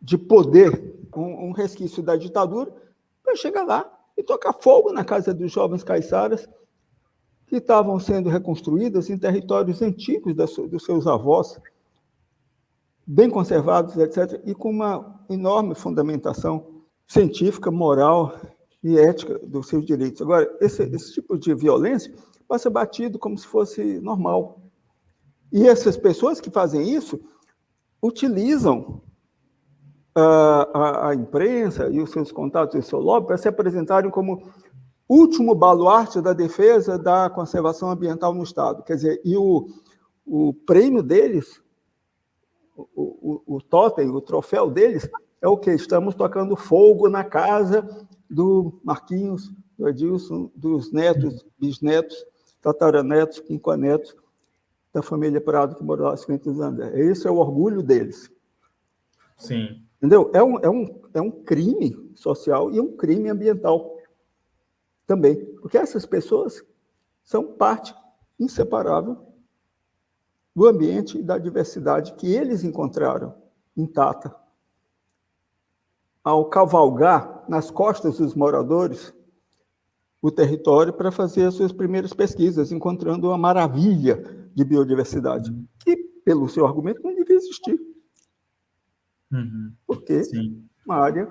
de poder, um, um resquício da ditadura, para chegar lá e tocar fogo na casa dos jovens caiçaras que estavam sendo reconstruídas em territórios antigos dos seus avós, bem conservados, etc., e com uma enorme fundamentação científica, moral e ética dos seus direitos. Agora, esse, esse tipo de violência passa batido como se fosse normal. E essas pessoas que fazem isso utilizam a, a, a, imprensa e os seus contatos e o seu lobby para se apresentarem como último baluarte da defesa da conservação ambiental no Estado. Quer dizer, e o, o prêmio deles, o, o, o totem, o troféu deles, é o que? Estamos tocando fogo na casa do Marquinhos, do Edilson, dos netos, bisnetos, tataranetos, quinquanetos, da família Prado que morou lá há 50 anos. Esse é o orgulho deles. Sim. Entendeu? É um, é, um, é um crime social e um crime ambiental também. Porque essas pessoas são parte inseparável do ambiente e da diversidade que eles encontraram intacta. Ao cavalgar nas costas dos moradores o território para fazer as suas primeiras pesquisas, encontrando uma maravilha de biodiversidade, que, pelo seu argumento, não devia existir. Uhum. Porque Sim. uma área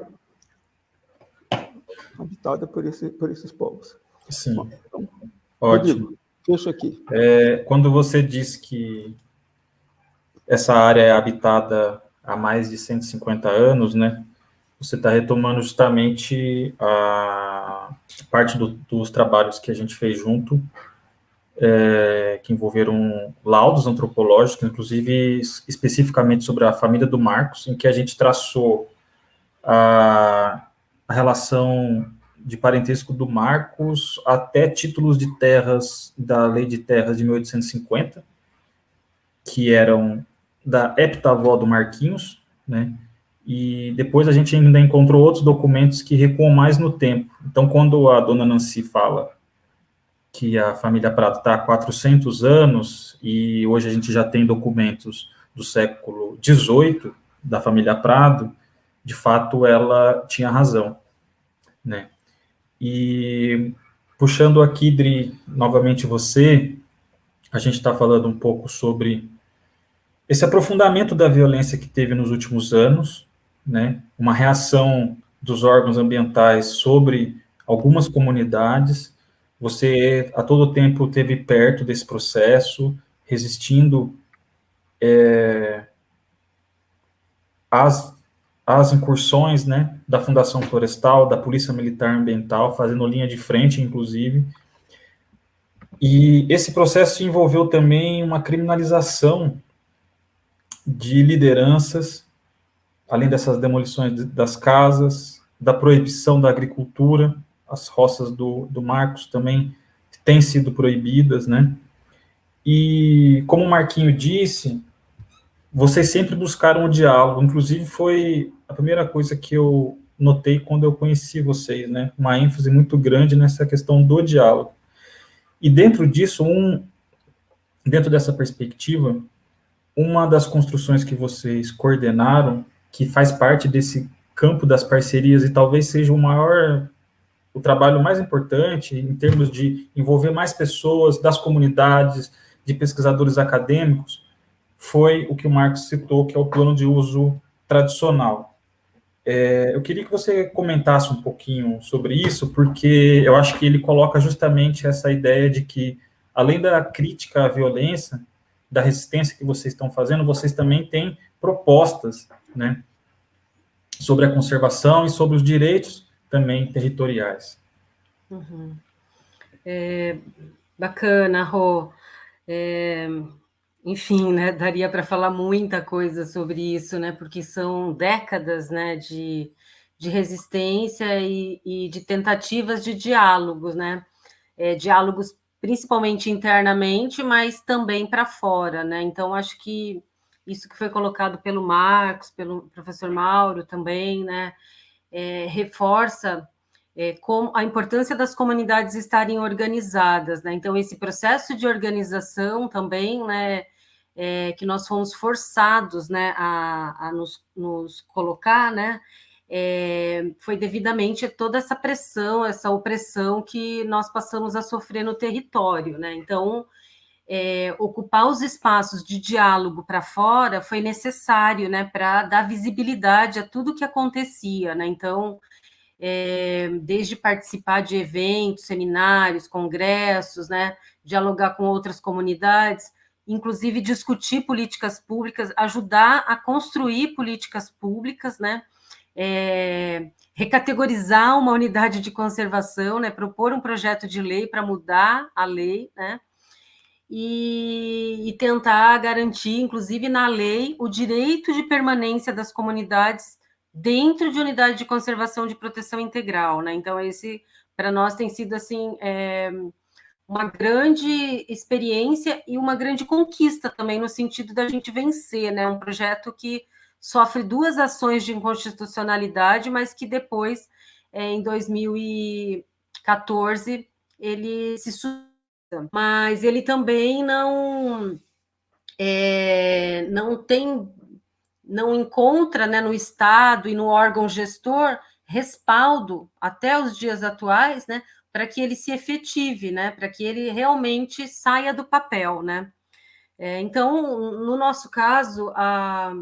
habitada por, esse, por esses povos. Sim. Então, Ótimo. Fecho aqui. É, quando você diz que essa área é habitada há mais de 150 anos, né? Você está retomando justamente a parte do, dos trabalhos que a gente fez junto é, que envolveram laudos antropológicos, inclusive especificamente sobre a família do Marcos, em que a gente traçou a, a relação de parentesco do Marcos até títulos de terras da Lei de Terras de 1850, que eram da heptavó do Marquinhos, né? E depois a gente ainda encontrou outros documentos que recuam mais no tempo. Então, quando a dona Nancy fala que a família Prado está há 400 anos, e hoje a gente já tem documentos do século XVIII da família Prado, de fato ela tinha razão. né? E puxando aqui, Dri, novamente você, a gente está falando um pouco sobre esse aprofundamento da violência que teve nos últimos anos, né? Uma reação dos órgãos ambientais sobre algumas comunidades. Você a todo tempo teve perto desse processo, resistindo é, às, às incursões né, da Fundação Florestal, da Polícia Militar Ambiental, fazendo linha de frente, inclusive. E esse processo envolveu também uma criminalização de lideranças, além dessas demolições das casas, da proibição da agricultura, as roças do, do Marcos também têm sido proibidas, né? E, como o Marquinho disse, vocês sempre buscaram o diálogo, inclusive foi a primeira coisa que eu notei quando eu conheci vocês, né? Uma ênfase muito grande nessa questão do diálogo. E dentro disso, um, dentro dessa perspectiva, uma das construções que vocês coordenaram, que faz parte desse campo das parcerias e talvez seja o maior o trabalho mais importante em termos de envolver mais pessoas das comunidades, de pesquisadores acadêmicos, foi o que o Marcos citou, que é o plano de uso tradicional. É, eu queria que você comentasse um pouquinho sobre isso, porque eu acho que ele coloca justamente essa ideia de que, além da crítica à violência, da resistência que vocês estão fazendo, vocês também têm propostas, né, sobre a conservação e sobre os direitos também territoriais. Uhum. É, bacana, Rô. É, enfim, né, daria para falar muita coisa sobre isso, né, porque são décadas, né, de, de resistência e, e de tentativas de diálogos, né, é, diálogos principalmente internamente, mas também para fora, né, então acho que isso que foi colocado pelo Marcos, pelo professor Mauro também, né, é, reforça é, com a importância das comunidades estarem organizadas, né? Então, esse processo de organização também, né, é, que nós fomos forçados, né, a, a nos, nos, colocar, né, é, foi devidamente toda essa pressão, essa opressão que nós passamos a sofrer no território, né? Então, é, ocupar os espaços de diálogo para fora foi necessário, né, para dar visibilidade a tudo que acontecia, né? Então, é, desde participar de eventos, seminários, congressos, né, dialogar com outras comunidades, inclusive discutir políticas públicas, ajudar a construir políticas públicas, né, é, recategorizar uma unidade de conservação, né, propor um projeto de lei para mudar a lei, né, e, e, tentar garantir, inclusive na lei, o direito de permanência das comunidades dentro de unidade de conservação de proteção integral, né? Então, esse, para nós, tem sido, assim, é, uma grande experiência e uma grande conquista também, no sentido da gente vencer, né? Um projeto que sofre duas ações de inconstitucionalidade, mas que depois, é, em 2014, ele se mas ele também não é, não tem não encontra né, no Estado e no órgão gestor respaldo até os dias atuais, né, para que ele se efetive, né, para que ele realmente saia do papel, né. É, então, no nosso caso, a,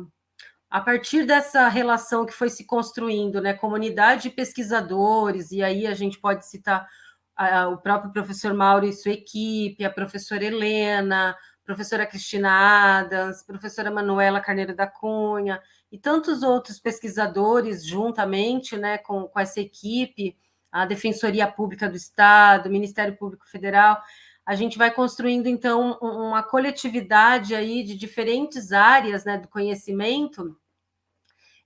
a partir dessa relação que foi se construindo, né, comunidade de pesquisadores, e aí a gente pode citar a, o próprio professor Mauro e sua equipe, a professora Helena, professora Cristina Adams, professora Manuela Carneiro da Cunha e tantos outros pesquisadores juntamente né, com, com essa equipe, a Defensoria Pública do Estado, o Ministério Público Federal, a gente vai construindo, então, uma coletividade aí de diferentes áreas né, do conhecimento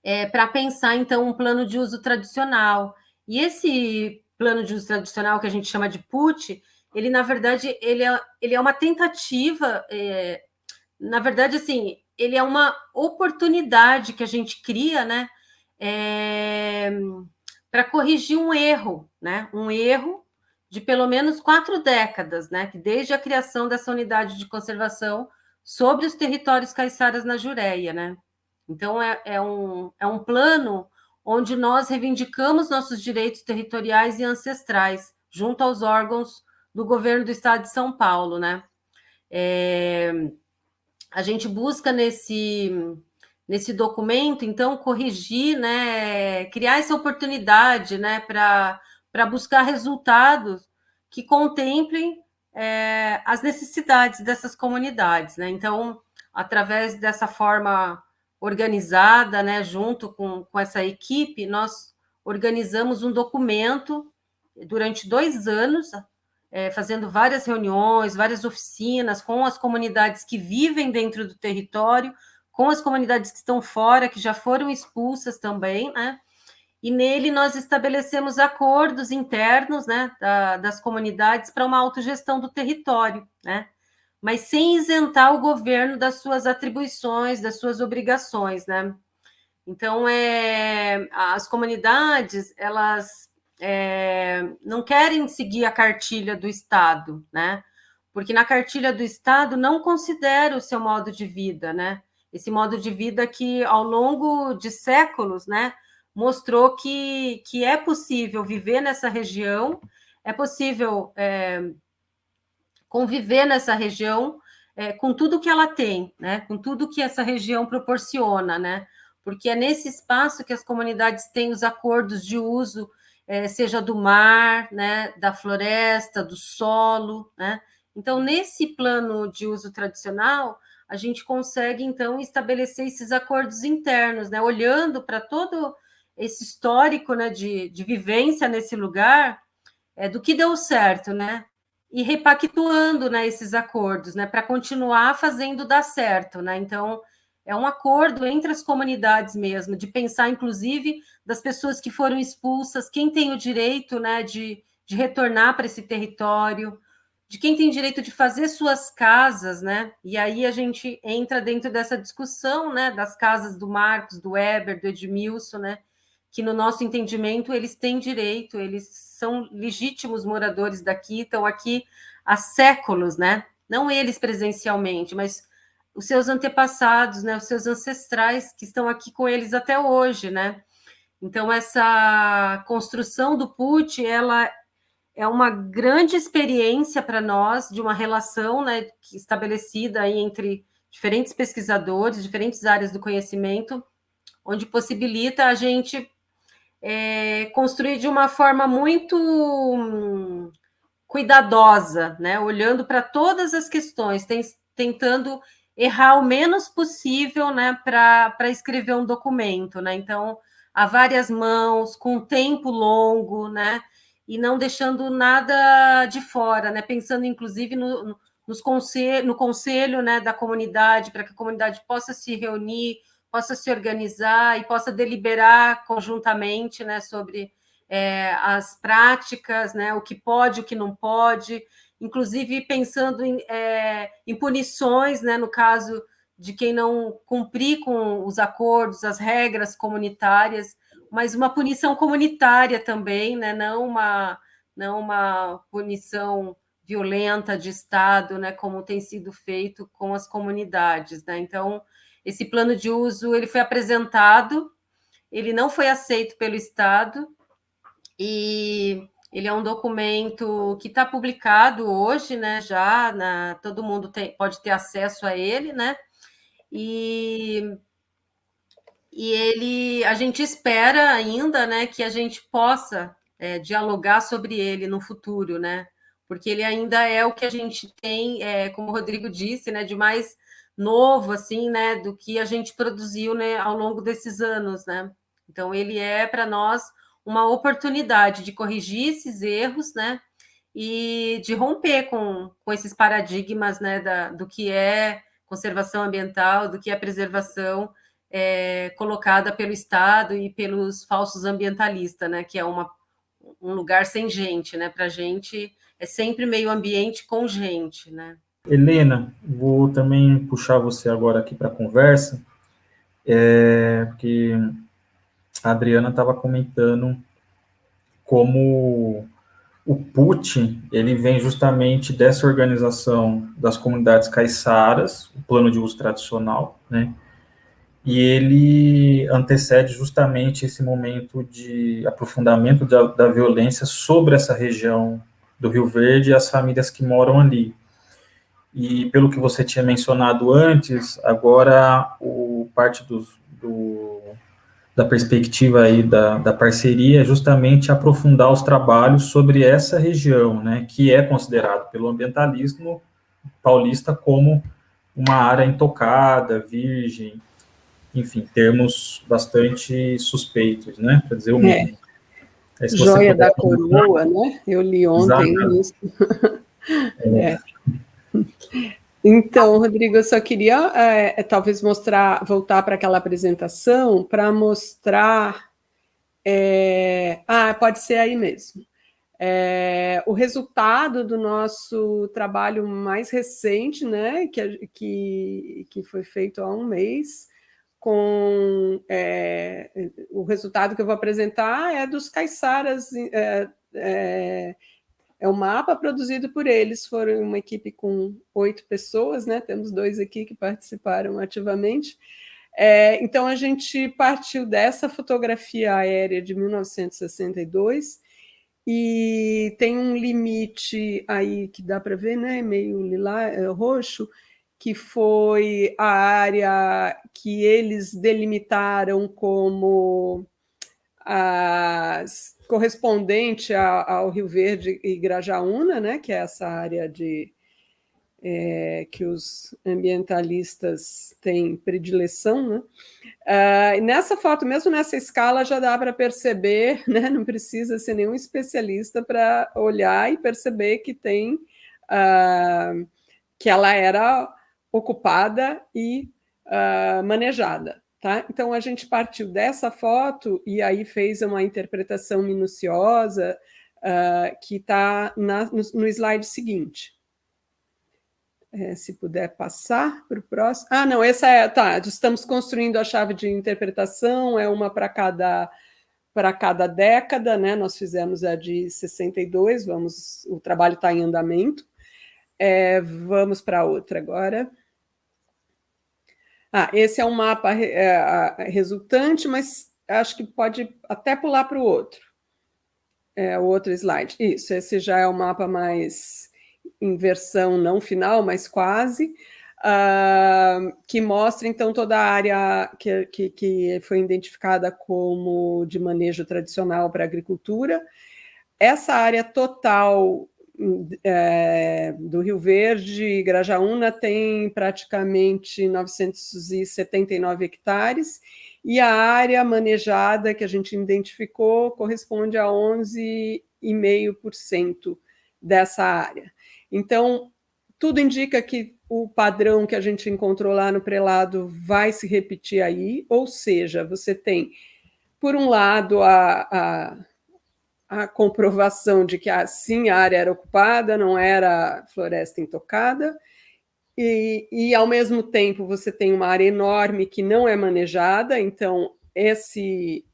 é, para pensar, então, um plano de uso tradicional. E esse plano de uso tradicional que a gente chama de PUT, ele na verdade ele é, ele é uma tentativa, é, na verdade assim, ele é uma oportunidade que a gente cria, né, é, para corrigir um erro, né, um erro de pelo menos quatro décadas, né, que desde a criação dessa unidade de conservação sobre os territórios caiçaras na Jureia, né. Então é, é um, é um plano onde nós reivindicamos nossos direitos territoriais e ancestrais, junto aos órgãos do governo do estado de São Paulo, né? É, a gente busca nesse, nesse documento, então, corrigir, né, criar essa oportunidade né, para buscar resultados que contemplem é, as necessidades dessas comunidades. Né? Então, através dessa forma organizada, né, junto com, com essa equipe, nós organizamos um documento durante dois anos, é, fazendo várias reuniões, várias oficinas com as comunidades que vivem dentro do território, com as comunidades que estão fora, que já foram expulsas também, né? E nele nós estabelecemos acordos internos, né, da, das comunidades para uma autogestão do território, né? Mas sem isentar o governo das suas atribuições, das suas obrigações, né? Então, é, as comunidades, elas é, não querem seguir a cartilha do Estado, né? Porque na cartilha do Estado não considera o seu modo de vida, né? Esse modo de vida que, ao longo de séculos, né, mostrou que, que é possível viver nessa região, é possível é, conviver nessa região é, com tudo que ela tem, né? Com tudo que essa região proporciona, né? Porque é nesse espaço que as comunidades têm os acordos de uso é, seja do mar, né, da floresta, do solo, né? Então, nesse plano de uso tradicional, a gente consegue, então, estabelecer esses acordos internos, né? Olhando para todo esse histórico né, de, de vivência nesse lugar, é, do que deu certo, né? E repactuando né, esses acordos, né? Para continuar fazendo dar certo, né? Então, é um acordo entre as comunidades mesmo, de pensar, inclusive, das pessoas que foram expulsas, quem tem o direito né, de, de retornar para esse território, de quem tem direito de fazer suas casas, né? E aí a gente entra dentro dessa discussão, né, das casas do Marcos, do Weber, do Edmilson, né? Que no nosso entendimento eles têm direito, eles são legítimos moradores daqui, estão aqui há séculos, né? Não eles presencialmente, mas os seus antepassados, né, os seus ancestrais que estão aqui com eles até hoje, né? Então essa construção do PUT, ela é uma grande experiência para nós de uma relação, né, estabelecida aí entre diferentes pesquisadores, diferentes áreas do conhecimento, onde possibilita a gente é, construir de uma forma muito hum, cuidadosa, né, olhando para todas as questões, tem, tentando errar o menos possível né, para escrever um documento. Né? Então, a várias mãos, com tempo longo, né? E não deixando nada de fora, né? pensando inclusive no, nos conselho, no conselho né, da comunidade, para que a comunidade possa se reunir, possa se organizar e possa deliberar conjuntamente né, sobre é, as práticas, né, o que pode, o que não pode, inclusive pensando em, é, em punições, né, no caso de quem não cumprir com os acordos, as regras comunitárias, mas uma punição comunitária também, né, não uma não uma punição violenta de Estado, né, como tem sido feito com as comunidades, né? Então, esse plano de uso ele foi apresentado, ele não foi aceito pelo Estado e ele é um documento que está publicado hoje, né? Já na, todo mundo tem, pode ter acesso a ele, né? E, e ele, a gente espera ainda, né, que a gente possa é, dialogar sobre ele no futuro, né? Porque ele ainda é o que a gente tem, é, como o Rodrigo disse, né, de mais novo, assim, né, do que a gente produziu, né, ao longo desses anos, né? Então ele é para nós uma oportunidade de corrigir esses erros, né? E de romper com, com esses paradigmas né, da, do que é conservação ambiental, do que é preservação é, colocada pelo Estado e pelos falsos ambientalistas, né? Que é uma, um lugar sem gente, né? Para gente é sempre meio ambiente com gente, né? Helena, vou também puxar você agora aqui para a conversa, é, porque a Adriana estava comentando como o PUT ele vem justamente dessa organização das comunidades caiçaras, o plano de uso tradicional, né? E ele antecede justamente esse momento de aprofundamento da, da violência sobre essa região do Rio Verde e as famílias que moram ali. E pelo que você tinha mencionado antes, agora o parte do, do, da perspectiva aí da, da parceria é justamente aprofundar os trabalhos sobre essa região, né, que é considerado pelo ambientalismo paulista como uma área intocada, virgem, enfim, termos bastante suspeitos, né, para dizer o mínimo. É. Joia da coroa, né? Eu li ontem Exato. isso. É. é. Então, Rodrigo, eu só queria é, é talvez mostrar, voltar para aquela apresentação para mostrar. É, ah, pode ser aí mesmo. É, o resultado do nosso trabalho mais recente, né, que, que, que foi feito há um mês, com é, o resultado que eu vou apresentar é dos caiçaras, é, é, é um mapa produzido por eles, foram uma equipe com oito pessoas, né? temos dois aqui que participaram ativamente, é, então a gente partiu dessa fotografia aérea de 1962, e tem um limite aí que dá para ver, né, meio lilá, é, roxo, que foi a área que eles delimitaram como as, correspondente ao Rio Verde e Grajaúna, né, que é essa área de, é, que os ambientalistas têm predileção. Né? Uh, nessa foto, mesmo nessa escala, já dá para perceber, né, não precisa ser nenhum especialista para olhar e perceber que tem uh, que ela era ocupada e uh, manejada. Tá? Então, a gente partiu dessa foto e aí fez uma interpretação minuciosa uh, que está no, no, slide seguinte. É, se puder passar para o próximo. Ah, não, essa é. Tá, estamos construindo a chave de interpretação, é uma para cada para cada década, né? Nós fizemos a de 62, vamos, o trabalho está em andamento. É, vamos para outra agora. Ah, esse é um mapa é, resultante, mas acho que pode até pular para o outro. É, o outro slide. Isso, esse já é o mapa mais em versão não final, mas quase, uh, que mostra, então, toda a área que, que, que foi identificada como de manejo tradicional para agricultura. Essa área total é, do Rio Verde, Grajaúna tem praticamente 979 hectares, e a área manejada que a gente identificou corresponde a 11,5% dessa área. Então, tudo indica que o padrão que a gente encontrou lá no prelado vai se repetir aí, ou seja, você tem, por um lado, a, a a comprovação de que assim a área era ocupada, não era floresta intocada, e, e ao mesmo tempo você tem uma área enorme que não é manejada, então esse,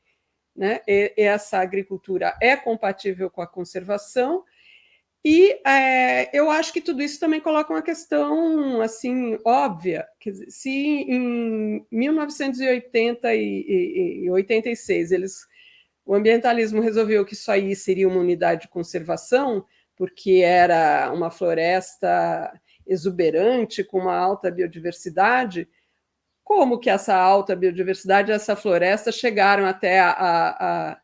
né, essa agricultura é compatível com a conservação, e é, eu acho que tudo isso também coloca uma questão assim óbvia. Dizer, se em 1980 e, e, e 86 eles o ambientalismo resolveu que isso aí seria uma unidade de conservação, porque era uma floresta exuberante, com uma alta biodiversidade. Como que essa alta biodiversidade, essa floresta, chegaram até a, a,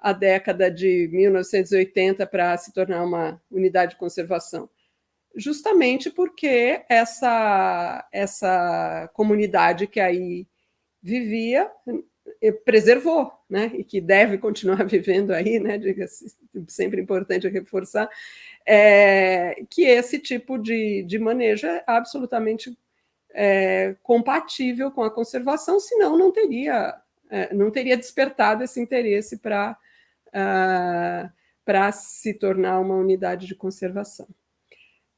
a década de 1980 para se tornar uma unidade de conservação? Justamente porque essa, essa comunidade que aí vivia preservou, né, e que deve continuar vivendo aí, né, sempre importante reforçar, é, que esse tipo de, de manejo é absolutamente é, compatível com a conservação, senão não teria, é, não teria despertado esse interesse para uh, ah, para se tornar uma unidade de conservação.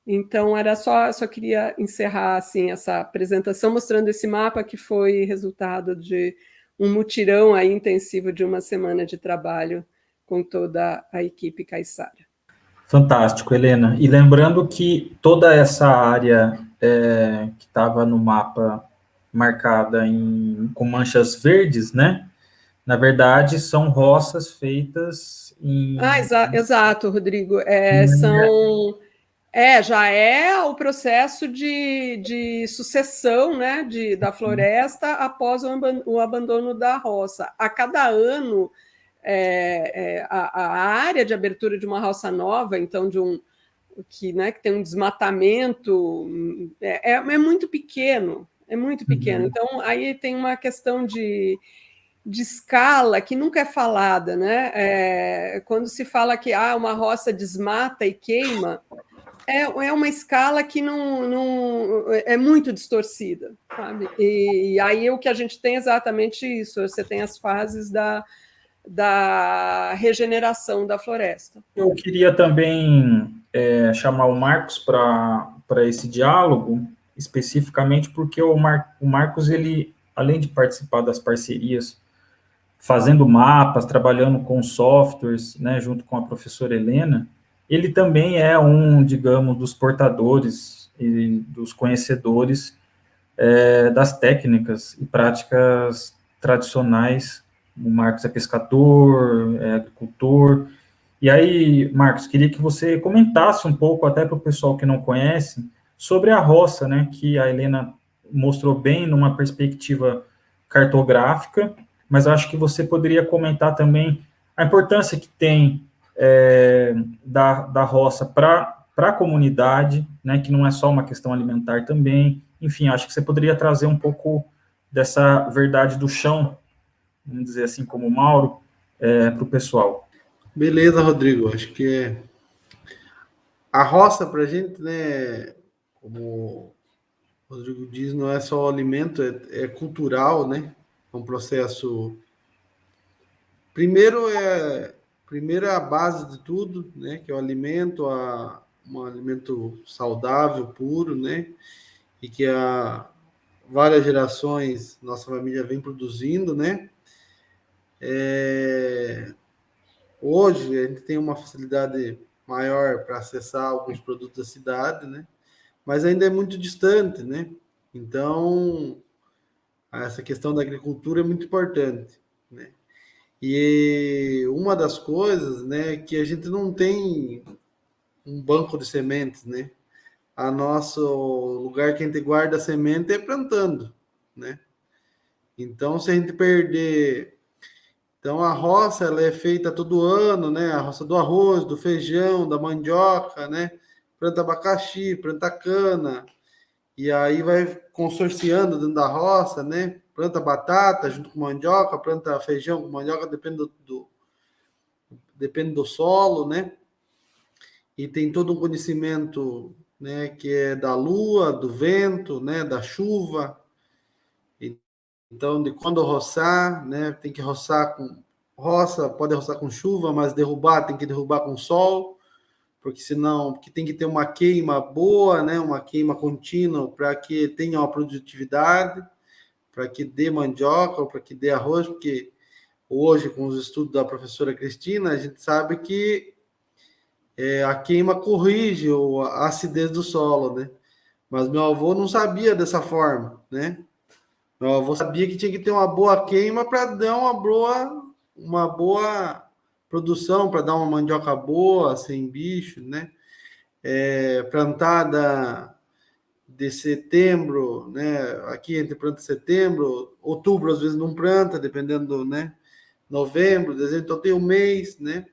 Então, era só, só queria encerrar assim, essa apresentação mostrando esse mapa que foi resultado de um mutirão aí intensivo de uma semana de trabalho com toda a equipe Caiçara. Fantástico, Helena. E lembrando que toda essa área é, que estava no mapa marcada em, com manchas verdes, né? Na verdade, são roças feitas em. Ah, exa exato, Rodrigo. É, são. É, já é o processo de, de sucessão né, de, da floresta após o, abandono da roça. A cada ano, é, é, a, a, área de abertura de uma roça nova, então de um que, né, que tem um desmatamento, é, é, é muito pequeno, é muito pequeno. Uhum. Então, aí tem uma questão de, de escala que nunca é falada, né? É, quando se fala que ah, uma roça desmata e queima, é, é uma escala que não, não é muito distorcida, sabe? E, e aí o que a gente tem é exatamente isso. Você tem as fases da, da regeneração da floresta. Eu queria também é, chamar o Marcos para esse diálogo, especificamente porque o, Mar, o Marcos, ele, além de participar das parcerias, fazendo mapas, trabalhando com softwares, né, junto com a professora Helena, ele também é um, digamos, dos portadores e dos conhecedores é, das técnicas e práticas tradicionais. O Marcos é pescador, é agricultor, e aí, Marcos, queria que você comentasse um pouco, até para o pessoal que não conhece, sobre a roça, né, que a Helena mostrou bem numa perspectiva cartográfica, mas acho que você poderia comentar também a importância que tem é, da, da roça para a comunidade, né, que não é só uma questão alimentar também. Enfim, acho que você poderia trazer um pouco dessa verdade do chão, vamos dizer assim, como o Mauro, é, para o pessoal. Beleza, Rodrigo. Acho que a roça para a gente, né, como o Rodrigo diz, não é só alimento, é, é cultural, né? É um processo. Primeiro é primeiro é a base de tudo, né? Que é o alimento, a, um alimento saudável, puro, né? E que há várias gerações nossa família vem produzindo, né? É, Hoje a gente tem uma facilidade maior para acessar alguns produtos da cidade, né? Mas ainda é muito distante, né? Então, essa questão da agricultura é muito importante? E uma das coisas, né, que a gente não tem um banco de sementes, né? A nosso lugar que a gente guarda a semente é plantando, né? Então, se a gente perder então a roça ela é feita todo ano, né? A roça do arroz, do feijão, da mandioca, né? Planta abacaxi, planta cana, e aí vai consorciando dentro da roça, né? Planta batata junto com mandioca, planta feijão com mandioca, depende do, do depende do solo, né? E tem todo um conhecimento, né? Que é da lua, do vento, né? Da chuva, então, de quando roçar, né? Tem que roçar com roça, pode roçar com chuva, mas derrubar tem que derrubar com sol, porque senão, porque tem que ter uma queima boa, né? Uma queima contínua para que tenha uma produtividade, para que dê mandioca, para que dê arroz, porque hoje com os estudos da professora Cristina, a gente sabe que é, a queima corrige a acidez do solo, né? Mas meu avô não sabia dessa forma, né? Meu avô sabia que tinha que ter uma boa queima para dar uma boa, uma boa produção, para dar uma mandioca boa, sem bicho, né? É, plantada de setembro, né? Aqui entre planta setembro, outubro às vezes não planta, dependendo, né? Novembro, dezembro, então tem um mês, né?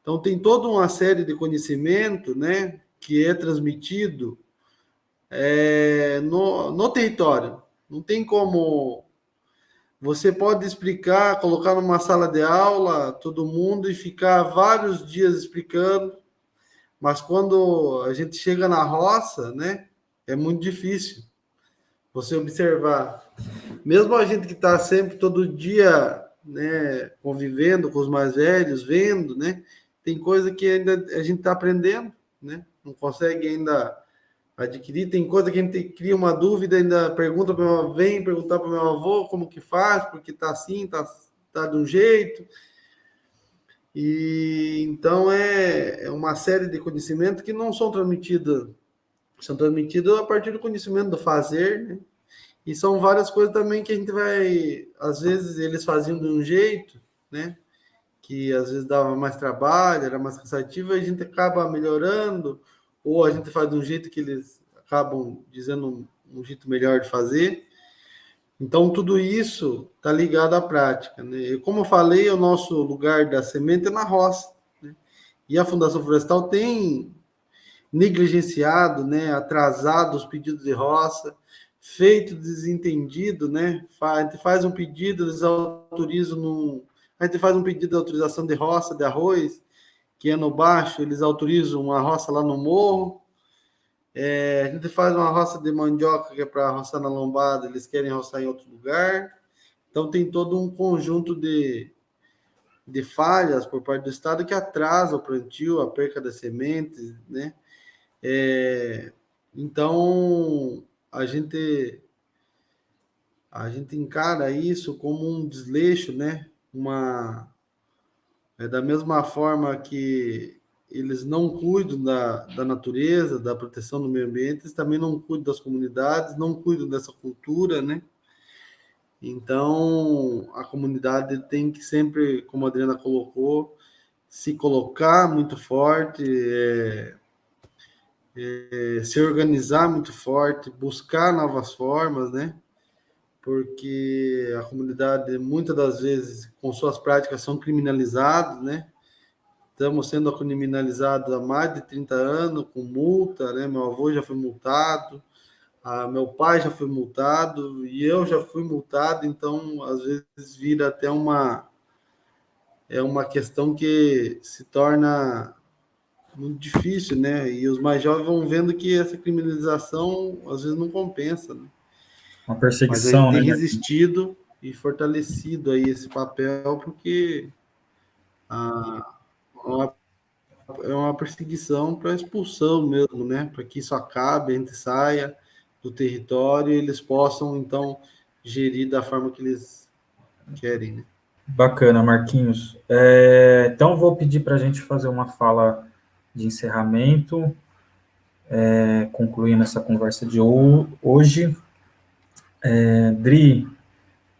Então tem toda uma série de conhecimento, né? Que é transmitido é, no, no território. Não tem como. Você pode explicar, colocar numa sala de aula todo mundo e ficar vários dias explicando, mas quando a gente chega na roça, né, é muito difícil você observar. Mesmo a gente que está sempre todo dia, né, convivendo com os mais velhos, vendo, né, tem coisa que ainda a gente está aprendendo, né, não consegue ainda adquirir. Tem coisa que a gente cria uma dúvida, ainda pergunta para meu vem perguntar para meu avô como que faz, porque tá assim, tá, tá de um jeito. E então é, é uma série de conhecimentos que não são transmitidos, são transmitidos a partir do conhecimento do fazer, né? E são várias coisas também que a gente vai, às vezes eles faziam de um jeito, né? Que às vezes dava mais trabalho, era mais cansativo, e a gente acaba melhorando, ou a gente faz de um jeito que eles acabam dizendo um, um jeito melhor de fazer. Então, tudo isso está ligado à prática. Né? E como eu falei, o nosso lugar da semente é na roça. Né? E a Fundação Florestal tem negligenciado, né, atrasado os pedidos de roça, feito desentendido, né? A gente faz um pedido, eles autorizam no. A gente faz um pedido de autorização de roça de arroz, que é no baixo, eles autorizam uma roça lá no morro. É, a gente faz uma roça de mandioca, que é para roçar na lombada, eles querem roçar em outro lugar. Então, tem todo um conjunto de, de falhas por parte do Estado que atrasa o plantio, a perca das sementes, né? É, então, a gente a gente encara isso como um desleixo, né? Uma é da mesma forma que eles não cuidam da, da natureza, da proteção do meio ambiente, eles também não cuidam das comunidades, não cuidam dessa cultura, né? Então, a comunidade tem que sempre, como a Adriana colocou, se colocar muito forte, é, é, se organizar muito forte, buscar novas formas, né? Porque a comunidade, muitas das vezes, com suas práticas, são criminalizadas, né? Estamos sendo criminalizados há mais de 30 anos, com multa, né? Meu avô já foi multado, a, meu pai já foi multado, e eu já fui multado, então, às vezes, vira até uma... É uma questão que se torna muito difícil, né? E os mais jovens vão vendo que essa criminalização às vezes não compensa, né? Uma perseguição, Mas né? tem resistido e fortalecido aí esse papel porque a, uma, é uma perseguição para expulsão mesmo, né? Para que isso acabe, a gente saia do território e eles possam então gerir da forma que eles querem, né? Bacana, Marquinhos. É, então, vou pedir para a gente fazer uma fala de encerramento, é, concluindo essa conversa de hoje. É, Dri,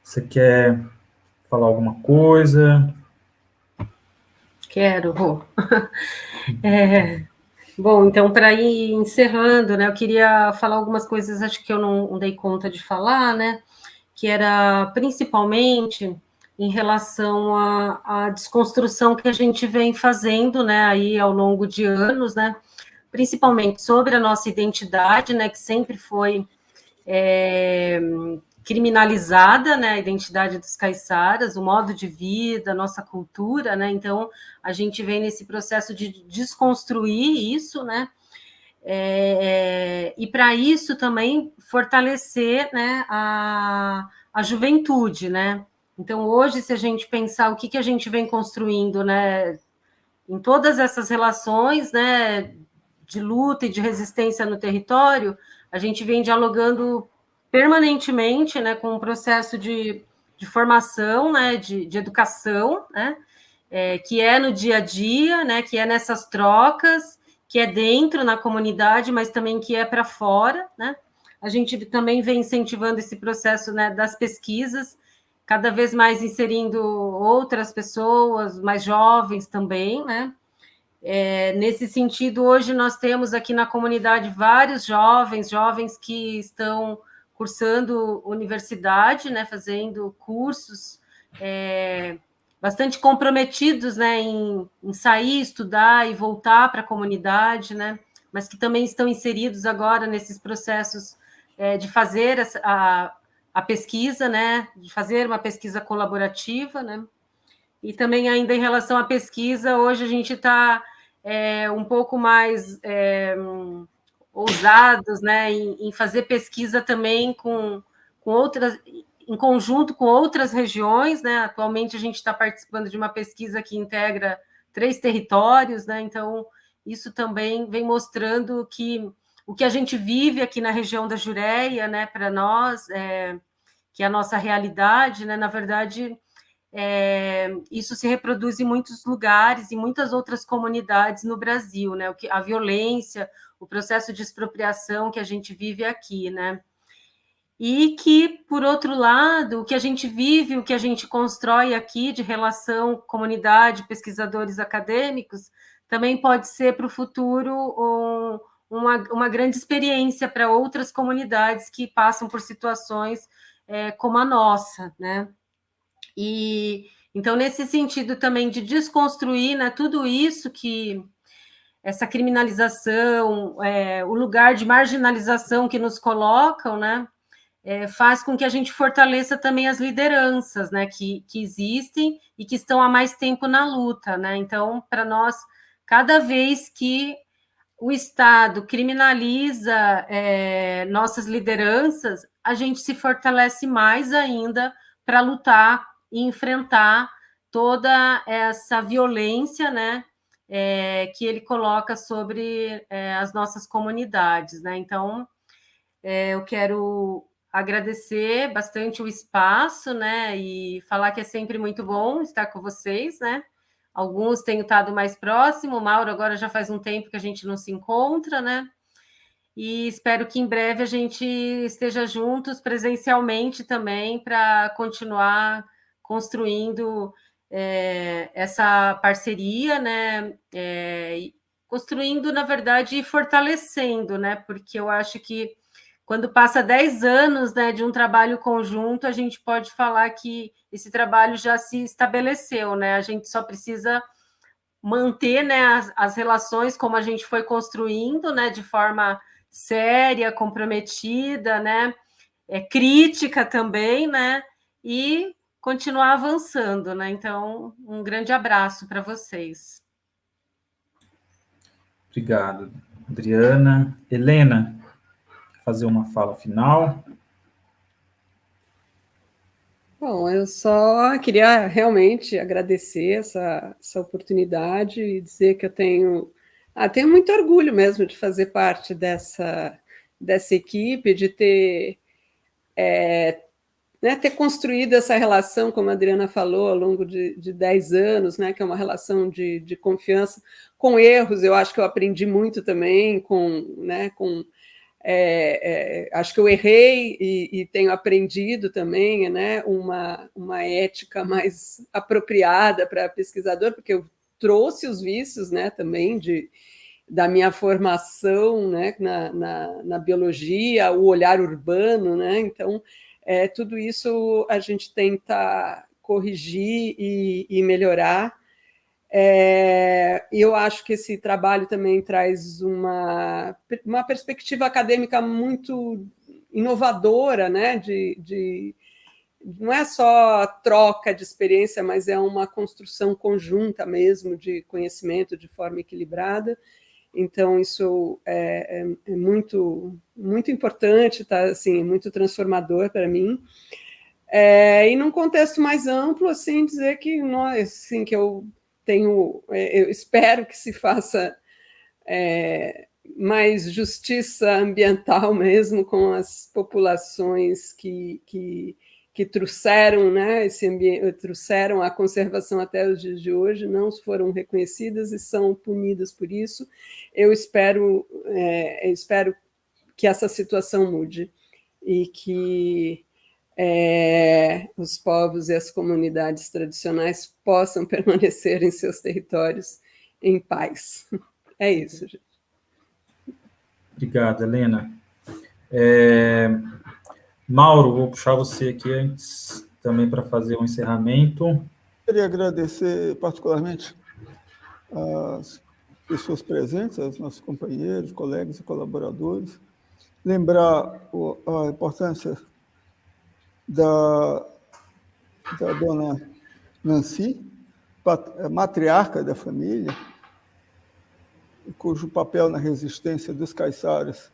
você quer falar alguma coisa? Quero. É, bom, então, para ir encerrando, né, eu queria falar algumas coisas, acho que eu não, não dei conta de falar, né, que era principalmente em relação à, à, desconstrução que a gente vem fazendo, né, aí ao longo de anos, né, principalmente sobre a nossa identidade, né, que sempre foi é, criminalizada, né, a identidade dos caiçaras, o modo de vida, a nossa cultura, né, então a gente vem nesse processo de desconstruir isso, né, é, e para isso também fortalecer, né, a, a juventude, né, então, hoje, se a gente pensar o que, que a gente vem construindo, né, em todas essas relações, né, de luta e de resistência no território, a gente vem dialogando permanentemente, né, com um processo de, de formação, né, de, de educação, né, é, que é no dia a dia, né, que é nessas trocas, que é dentro na comunidade, mas também que é para fora, né. A gente também vem incentivando esse processo, né, das pesquisas, cada vez mais inserindo outras pessoas, mais jovens também, né? É, nesse sentido, hoje nós temos aqui na comunidade vários jovens, jovens que estão cursando universidade, né, fazendo cursos é, bastante comprometidos né, em, em, sair, estudar e voltar para a comunidade, né, mas que também estão inseridos agora nesses processos é, de fazer a, a pesquisa, né, de fazer uma pesquisa colaborativa, né, e também ainda em relação à pesquisa, hoje a gente está é, um pouco mais é, ousados, né, em, em, fazer pesquisa também com, com outras, em conjunto com outras regiões, né, atualmente a gente está participando de uma pesquisa que integra três territórios, né, então isso também vem mostrando que o que a gente vive aqui na região da Jureia, né, para nós, é, que é a nossa realidade, né, na verdade, é, isso se reproduz em muitos lugares, em muitas outras comunidades no Brasil, né, o que, a violência, o processo de expropriação que a gente vive aqui, né, e que, por outro lado, o que a gente vive, o que a gente constrói aqui de relação comunidade, pesquisadores acadêmicos, também pode ser para o futuro um, uma, uma grande experiência para outras comunidades que passam por situações é, como a nossa, né? E então, nesse sentido também de desconstruir né, tudo isso que essa criminalização, é, o lugar de marginalização que nos colocam, né? É, faz com que a gente fortaleça também as lideranças, né, que, que existem e que estão há mais tempo na luta, né? Então, para nós, cada vez que o Estado criminaliza é, nossas lideranças, a gente se fortalece mais ainda para lutar e enfrentar toda essa violência, né, é, que ele coloca sobre é, as nossas comunidades, né? Então, é, eu quero agradecer bastante o espaço, né, e falar que é sempre muito bom estar com vocês, né? Alguns têm estado mais próximo, o Mauro agora já faz um tempo que a gente não se encontra, né? E espero que em breve a gente esteja juntos presencialmente também para continuar construindo é, essa parceria, né? É, construindo, na verdade, e fortalecendo, né? Porque eu acho que quando passa 10 anos né, de um trabalho conjunto, a gente pode falar que esse trabalho já se estabeleceu, né? A gente só precisa manter né, as, as relações como a gente foi construindo, né, de forma séria, comprometida, né, é, crítica também, né, e continuar avançando, né? Então, um grande abraço para vocês. Obrigado, Adriana. Helena, fazer uma fala final. Bom, eu só queria realmente agradecer essa, essa oportunidade e dizer que eu tenho, ah, tenho muito orgulho mesmo de fazer parte dessa, dessa equipe, de ter, é, né, ter construído essa relação, como a Adriana falou, ao longo de, de 10 anos, né, que é uma relação de, de confiança, com erros, eu acho que eu aprendi muito também, com, né, com é, é, acho que eu errei e, e, tenho aprendido também né, uma, uma ética mais apropriada para pesquisador, porque eu trouxe os vícios né, também de, da minha formação né, na, na, na biologia, o olhar urbano, né? então é, tudo isso a gente tenta corrigir e, e melhorar, é, eu acho que esse trabalho também traz uma, uma perspectiva acadêmica muito inovadora, né? De, de, não é só troca de experiência, mas é uma construção conjunta mesmo de conhecimento de forma equilibrada. Então, isso é, é, é muito, muito importante, tá, assim, muito transformador para mim. É, e num contexto mais amplo, assim, dizer que nós, assim, que eu tenho, é, eu espero que se faça é, mais justiça ambiental mesmo com as populações que, que, que trouxeram, né, esse ambiente, trouxeram a conservação até os dias de hoje, não foram reconhecidas e são punidas por isso. Eu espero, é, eu espero que essa situação mude e que é, os povos e as comunidades tradicionais possam permanecer em seus territórios em paz. É isso, gente. Obrigado, Helena. É, Mauro, vou puxar você aqui antes também para fazer um encerramento. Queria agradecer particularmente as pessoas presentes, aos nossos companheiros, colegas e colaboradores, lembrar a importância da, da dona Nancy, matriarca da família, cujo papel na resistência dos caiçaras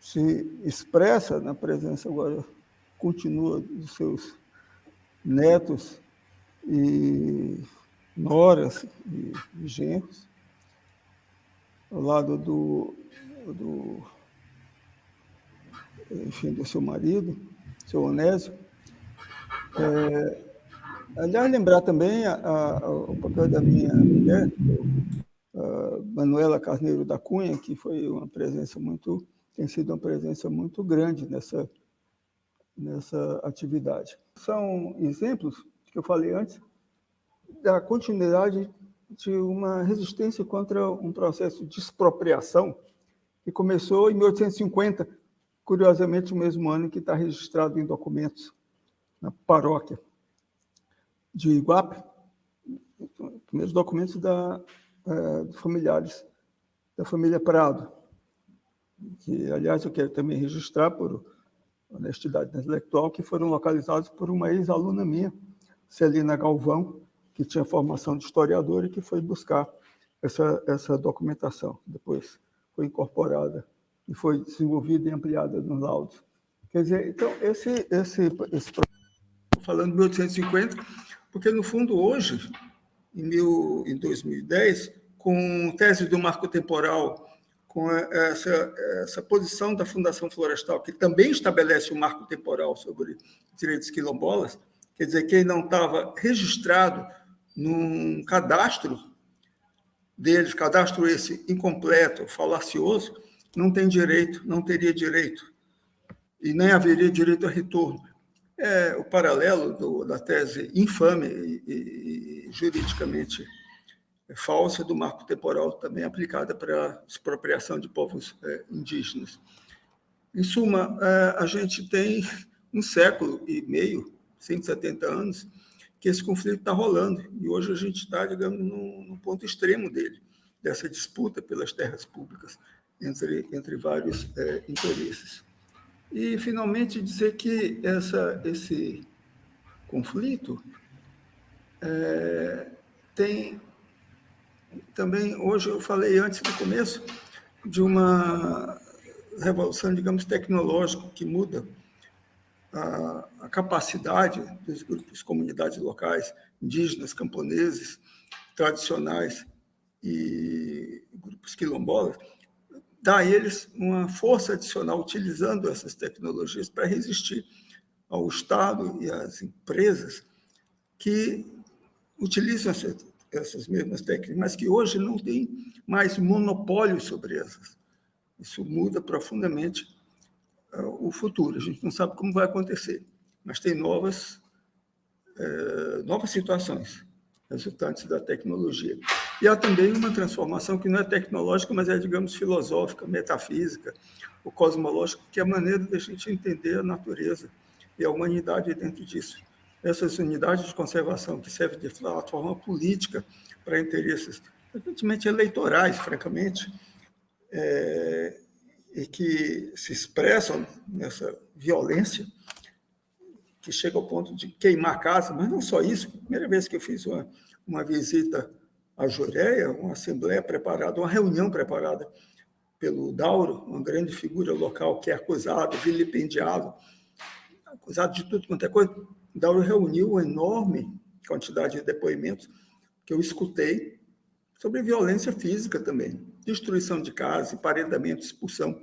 se expressa na presença agora continua dos seus netos e noras e, e genros, ao lado do, do, enfim, do seu marido, seu Onésio. É, aliás, lembrar também a, a, o papel da minha mulher, Manuela Carneiro da Cunha, que foi uma presença muito, tem sido uma presença muito grande nessa nessa atividade. São exemplos que eu falei antes da continuidade de uma resistência contra um processo de expropriação que começou em 1850, curiosamente o mesmo ano que está registrado em documentos na paróquia de Iguape, primeiros documentos da, é, familiares da família Prado, que, aliás, eu quero também registrar por honestidade intelectual, que foram localizados por uma ex-aluna minha, Celina Galvão, que tinha formação de historiadora e que foi buscar essa, essa documentação. Depois foi incorporada e foi desenvolvida e ampliada no laudo. Quer dizer, então, esse, esse, esse falando de 1850, porque, no fundo, hoje, em, mil, em 2010, com tese do marco temporal, com essa, essa posição da Fundação Florestal, que também estabelece um marco temporal sobre direitos quilombolas, quer dizer, quem não estava registrado num cadastro deles, cadastro esse incompleto, falacioso, não tem direito, não teria direito, e nem haveria direito a retorno. É o paralelo do, da tese infame e, e, juridicamente falsa do marco temporal também aplicada para a expropriação de povos é, indígenas. Em suma, é, a gente tem um século e meio, 170 anos, que esse conflito está rolando. E hoje a gente está, digamos, no, ponto extremo dele, dessa disputa pelas terras públicas entre, entre vários é, interesses. E, finalmente, dizer que essa, esse conflito é, tem também, hoje eu falei antes do começo, de uma revolução, digamos, tecnológica que muda a, a capacidade dos grupos, comunidades locais, indígenas, camponeses, tradicionais e grupos quilombolas, dá a eles uma força adicional utilizando essas tecnologias para resistir ao Estado e às empresas que utilizam essas, essas mesmas técnicas, mas que hoje não tem mais monopólio sobre essas. Isso muda profundamente o futuro. A gente não sabe como vai acontecer, mas tem novas, é, novas situações resultantes da tecnologia. E há também uma transformação que não é tecnológica, mas é, digamos, filosófica, metafísica, ou cosmológica, que é a maneira de a gente entender a natureza e a humanidade dentro disso. Essas unidades de conservação que servem de plataforma política para interesses, evidentemente eleitorais, francamente, é, e que se expressam nessa violência, que chega ao ponto de queimar a casa, mas não só isso. Primeira vez que eu fiz uma, uma visita à Jureia, uma assembleia preparada, uma reunião preparada pelo Dauro, uma grande figura local que é acusado, vilipendiado, acusado de tudo quanto é coisa. Dauro reuniu uma enorme quantidade de depoimentos que eu escutei sobre violência física também, destruição de casa, emparedamento, expulsão.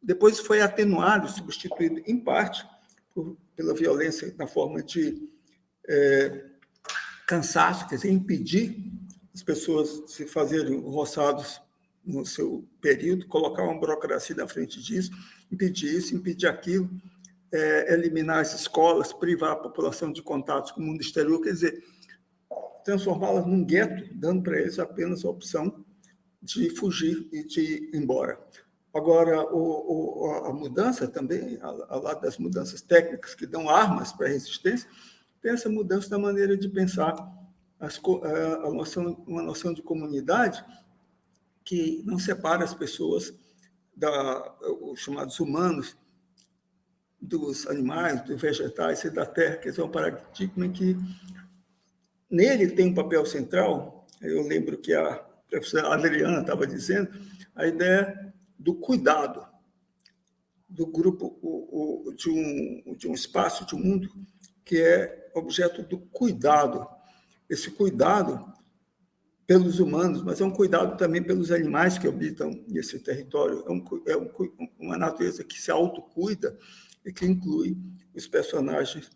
Depois foi atenuado, substituído em parte por, pela violência na forma de é, cansaço, quer dizer, impedir as pessoas de se fazerem roçados no seu período, colocar uma burocracia na frente disso, impedir isso, impedir aquilo, é, eliminar as escolas, privar a população de contatos com o mundo exterior, quer dizer, transformá-las num gueto, dando para eles apenas a opção de fugir e de ir embora. Agora, o, o, a mudança também, ao lado das mudanças técnicas que dão armas para a resistência, tem essa mudança da maneira de pensar as, a noção, uma noção de comunidade que não separa as pessoas, da, os chamados humanos, dos animais, dos vegetais e da terra, que é um paradigma que nele tem um papel central. Eu lembro que a professora Adriana estava dizendo, a ideia do cuidado do grupo o, o, de, um, de um espaço, de um mundo que é objeto do cuidado. Esse cuidado pelos humanos, mas é um cuidado também pelos animais que habitam esse território. É, um, é um, uma natureza que se autocuida e que inclui os personagens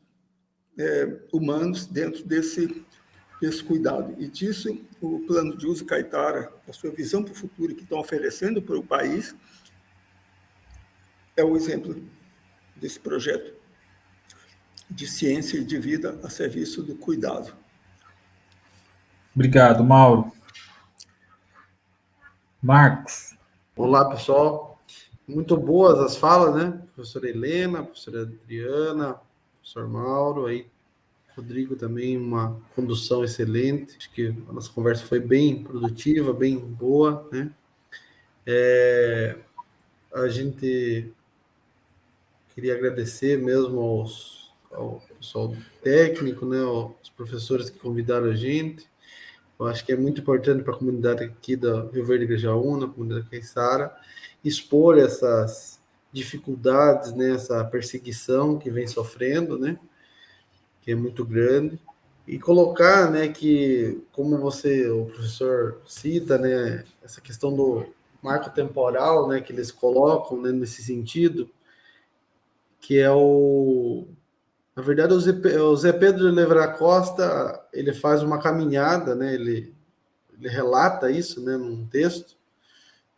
é, humanos dentro desse esse cuidado. E disso, o plano de uso Caetara, a sua visão para o futuro que estão oferecendo para o país, é o exemplo desse projeto de ciência e de vida a serviço do cuidado. Obrigado, Mauro. Marcos. Olá, pessoal. Muito boas as falas, né? Professora Helena, professora Adriana, professor Mauro, aí Rodrigo também, uma condução excelente. Acho que a nossa conversa foi bem produtiva, bem boa, né? É, a gente queria agradecer mesmo aos, ao pessoal técnico, né? Os professores que convidaram a gente. Eu acho que é muito importante para a comunidade aqui da Rio Verde Grajaúna, a comunidade Caiçara, expor essas dificuldades, né, essa perseguição que vem sofrendo, né, que é muito grande, e colocar, né, que, como você, o professor cita, né, essa questão do marco temporal, né, que eles colocam, né, nesse sentido, que é o... Na verdade, o Zé, o Zé Pedro Levra Costa, ele faz uma caminhada, né, ele, ele relata isso, né, num texto,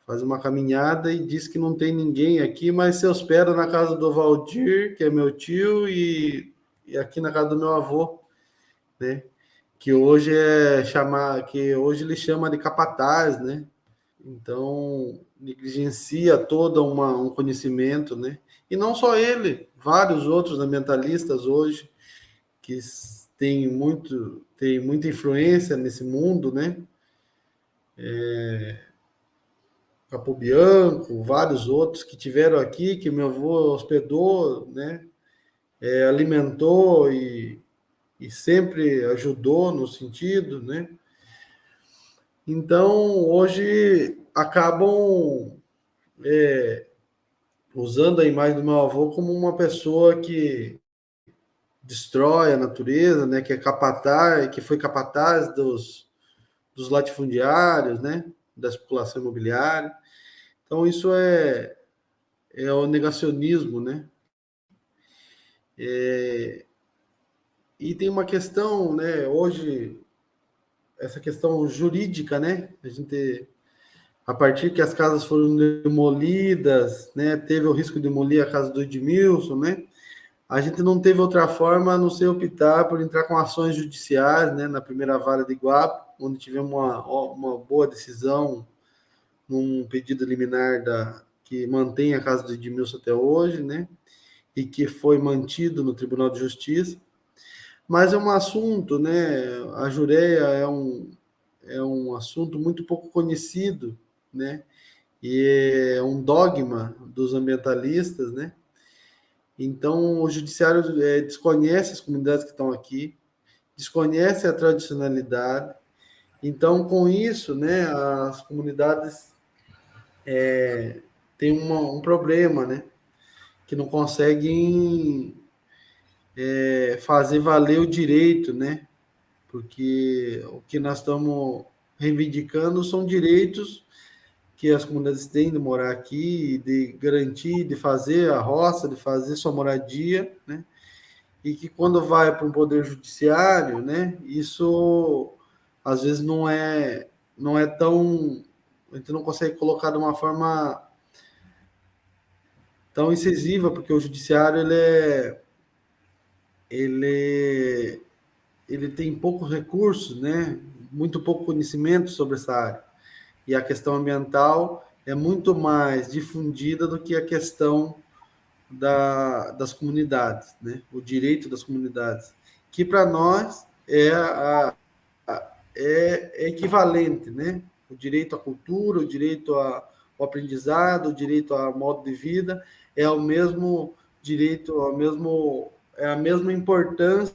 faz uma caminhada e diz que não tem ninguém aqui, mas se hospeda na casa do Valdir, que é meu tio, e aqui na casa do meu avô, né? Que hoje é chamar, que hoje ele chama de capataz, né? Então negligencia todo uma, um conhecimento, né? E não só ele, vários outros ambientalistas hoje que têm muito, têm muita influência nesse mundo, né? É, Capo Bianco, vários outros que tiveram aqui, que meu avô hospedou, né? É, alimentou e, e sempre ajudou no sentido, né? Então, hoje acabam é, usando a imagem do meu avô como uma pessoa que destrói a natureza, né? Que é capataz, que foi capataz dos, dos latifundiários, né? Da especulação imobiliária. Então, isso é, é o negacionismo, né? É, e tem uma questão, né? Hoje, essa questão jurídica, né? A gente, a partir que as casas foram demolidas, né? Teve o risco de demolir a casa do Edmilson, né? A gente não teve outra forma a não ser optar por entrar com ações judiciais, né? Na primeira vara de Iguape, onde tivemos uma, uma boa decisão num pedido liminar da, que mantém a casa do Edmilson até hoje, né? E que foi mantido no Tribunal de Justiça. Mas é um assunto, né? A jureia é um, é um assunto muito pouco conhecido, né? E é um dogma dos ambientalistas, né? Então, o judiciário é, desconhece as comunidades que estão aqui, desconhece a tradicionalidade. Então, com isso, né, as comunidades é, tem uma, um problema, né? Que não conseguem é, fazer valer o direito, né? Porque o que nós estamos reivindicando são direitos que as comunidades têm de morar aqui, de garantir, de fazer a roça, de fazer sua moradia, né? E que quando vai para um poder judiciário, né? Isso às vezes não é não é tão a gente não consegue colocar de uma forma tão incisiva, porque o judiciário ele é, ele ele tem poucos recursos, né? Muito pouco conhecimento sobre essa área. E a questão ambiental é muito mais difundida do que a questão da, das comunidades, né? O direito das comunidades, que para nós é, a, é, é equivalente, né? o direito à cultura, o direito ao aprendizado, o direito ao modo de vida, é o mesmo direito, é, o mesmo, é a mesma importância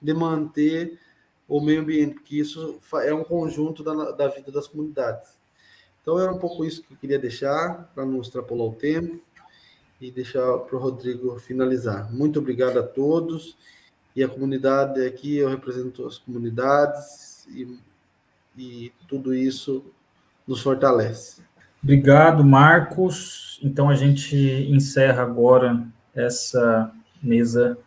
de manter o meio ambiente, porque isso é um conjunto da, da vida das comunidades. Então, era um pouco isso que eu queria deixar, para não extrapolar o tempo, e deixar para o Rodrigo finalizar. Muito obrigado a todos, e a comunidade aqui, eu represento as comunidades, e e tudo isso nos fortalece. Obrigado, Marcos. Então a gente encerra agora essa mesa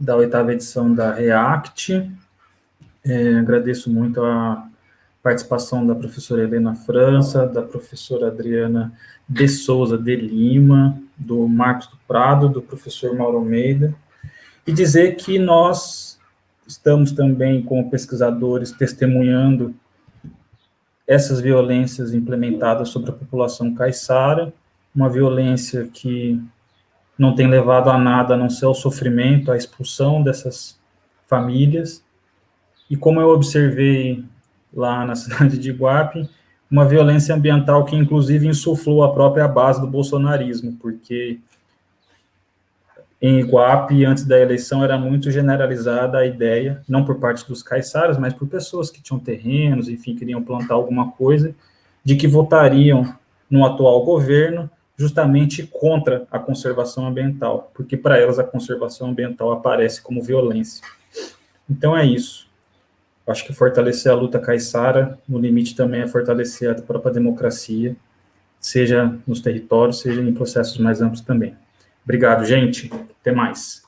da oitava edição da REACT. É, agradeço muito a participação da professora Helena França, da professora Adriana de Souza de Lima, do Marcos do Prado, do professor Mauro Almeida, e dizer que nós estamos também, como pesquisadores, testemunhando essas violências implementadas sobre a população caiçara, uma violência que não tem levado a nada a não ser o sofrimento, a expulsão dessas famílias, e como eu observei lá na cidade de Iguape, uma violência ambiental que inclusive insuflou a própria base do bolsonarismo, porque em Iguape, antes da eleição, era muito generalizada a ideia, não por parte dos caiçaras, mas por pessoas que tinham terrenos, enfim, queriam plantar alguma coisa, de que votariam no atual governo justamente contra a conservação ambiental, porque para elas a conservação ambiental aparece como violência. Então é isso. Acho que fortalecer a luta caiçara, no limite também é fortalecer a própria democracia, seja nos territórios, seja em processos mais amplos também. Obrigado, gente. Até mais.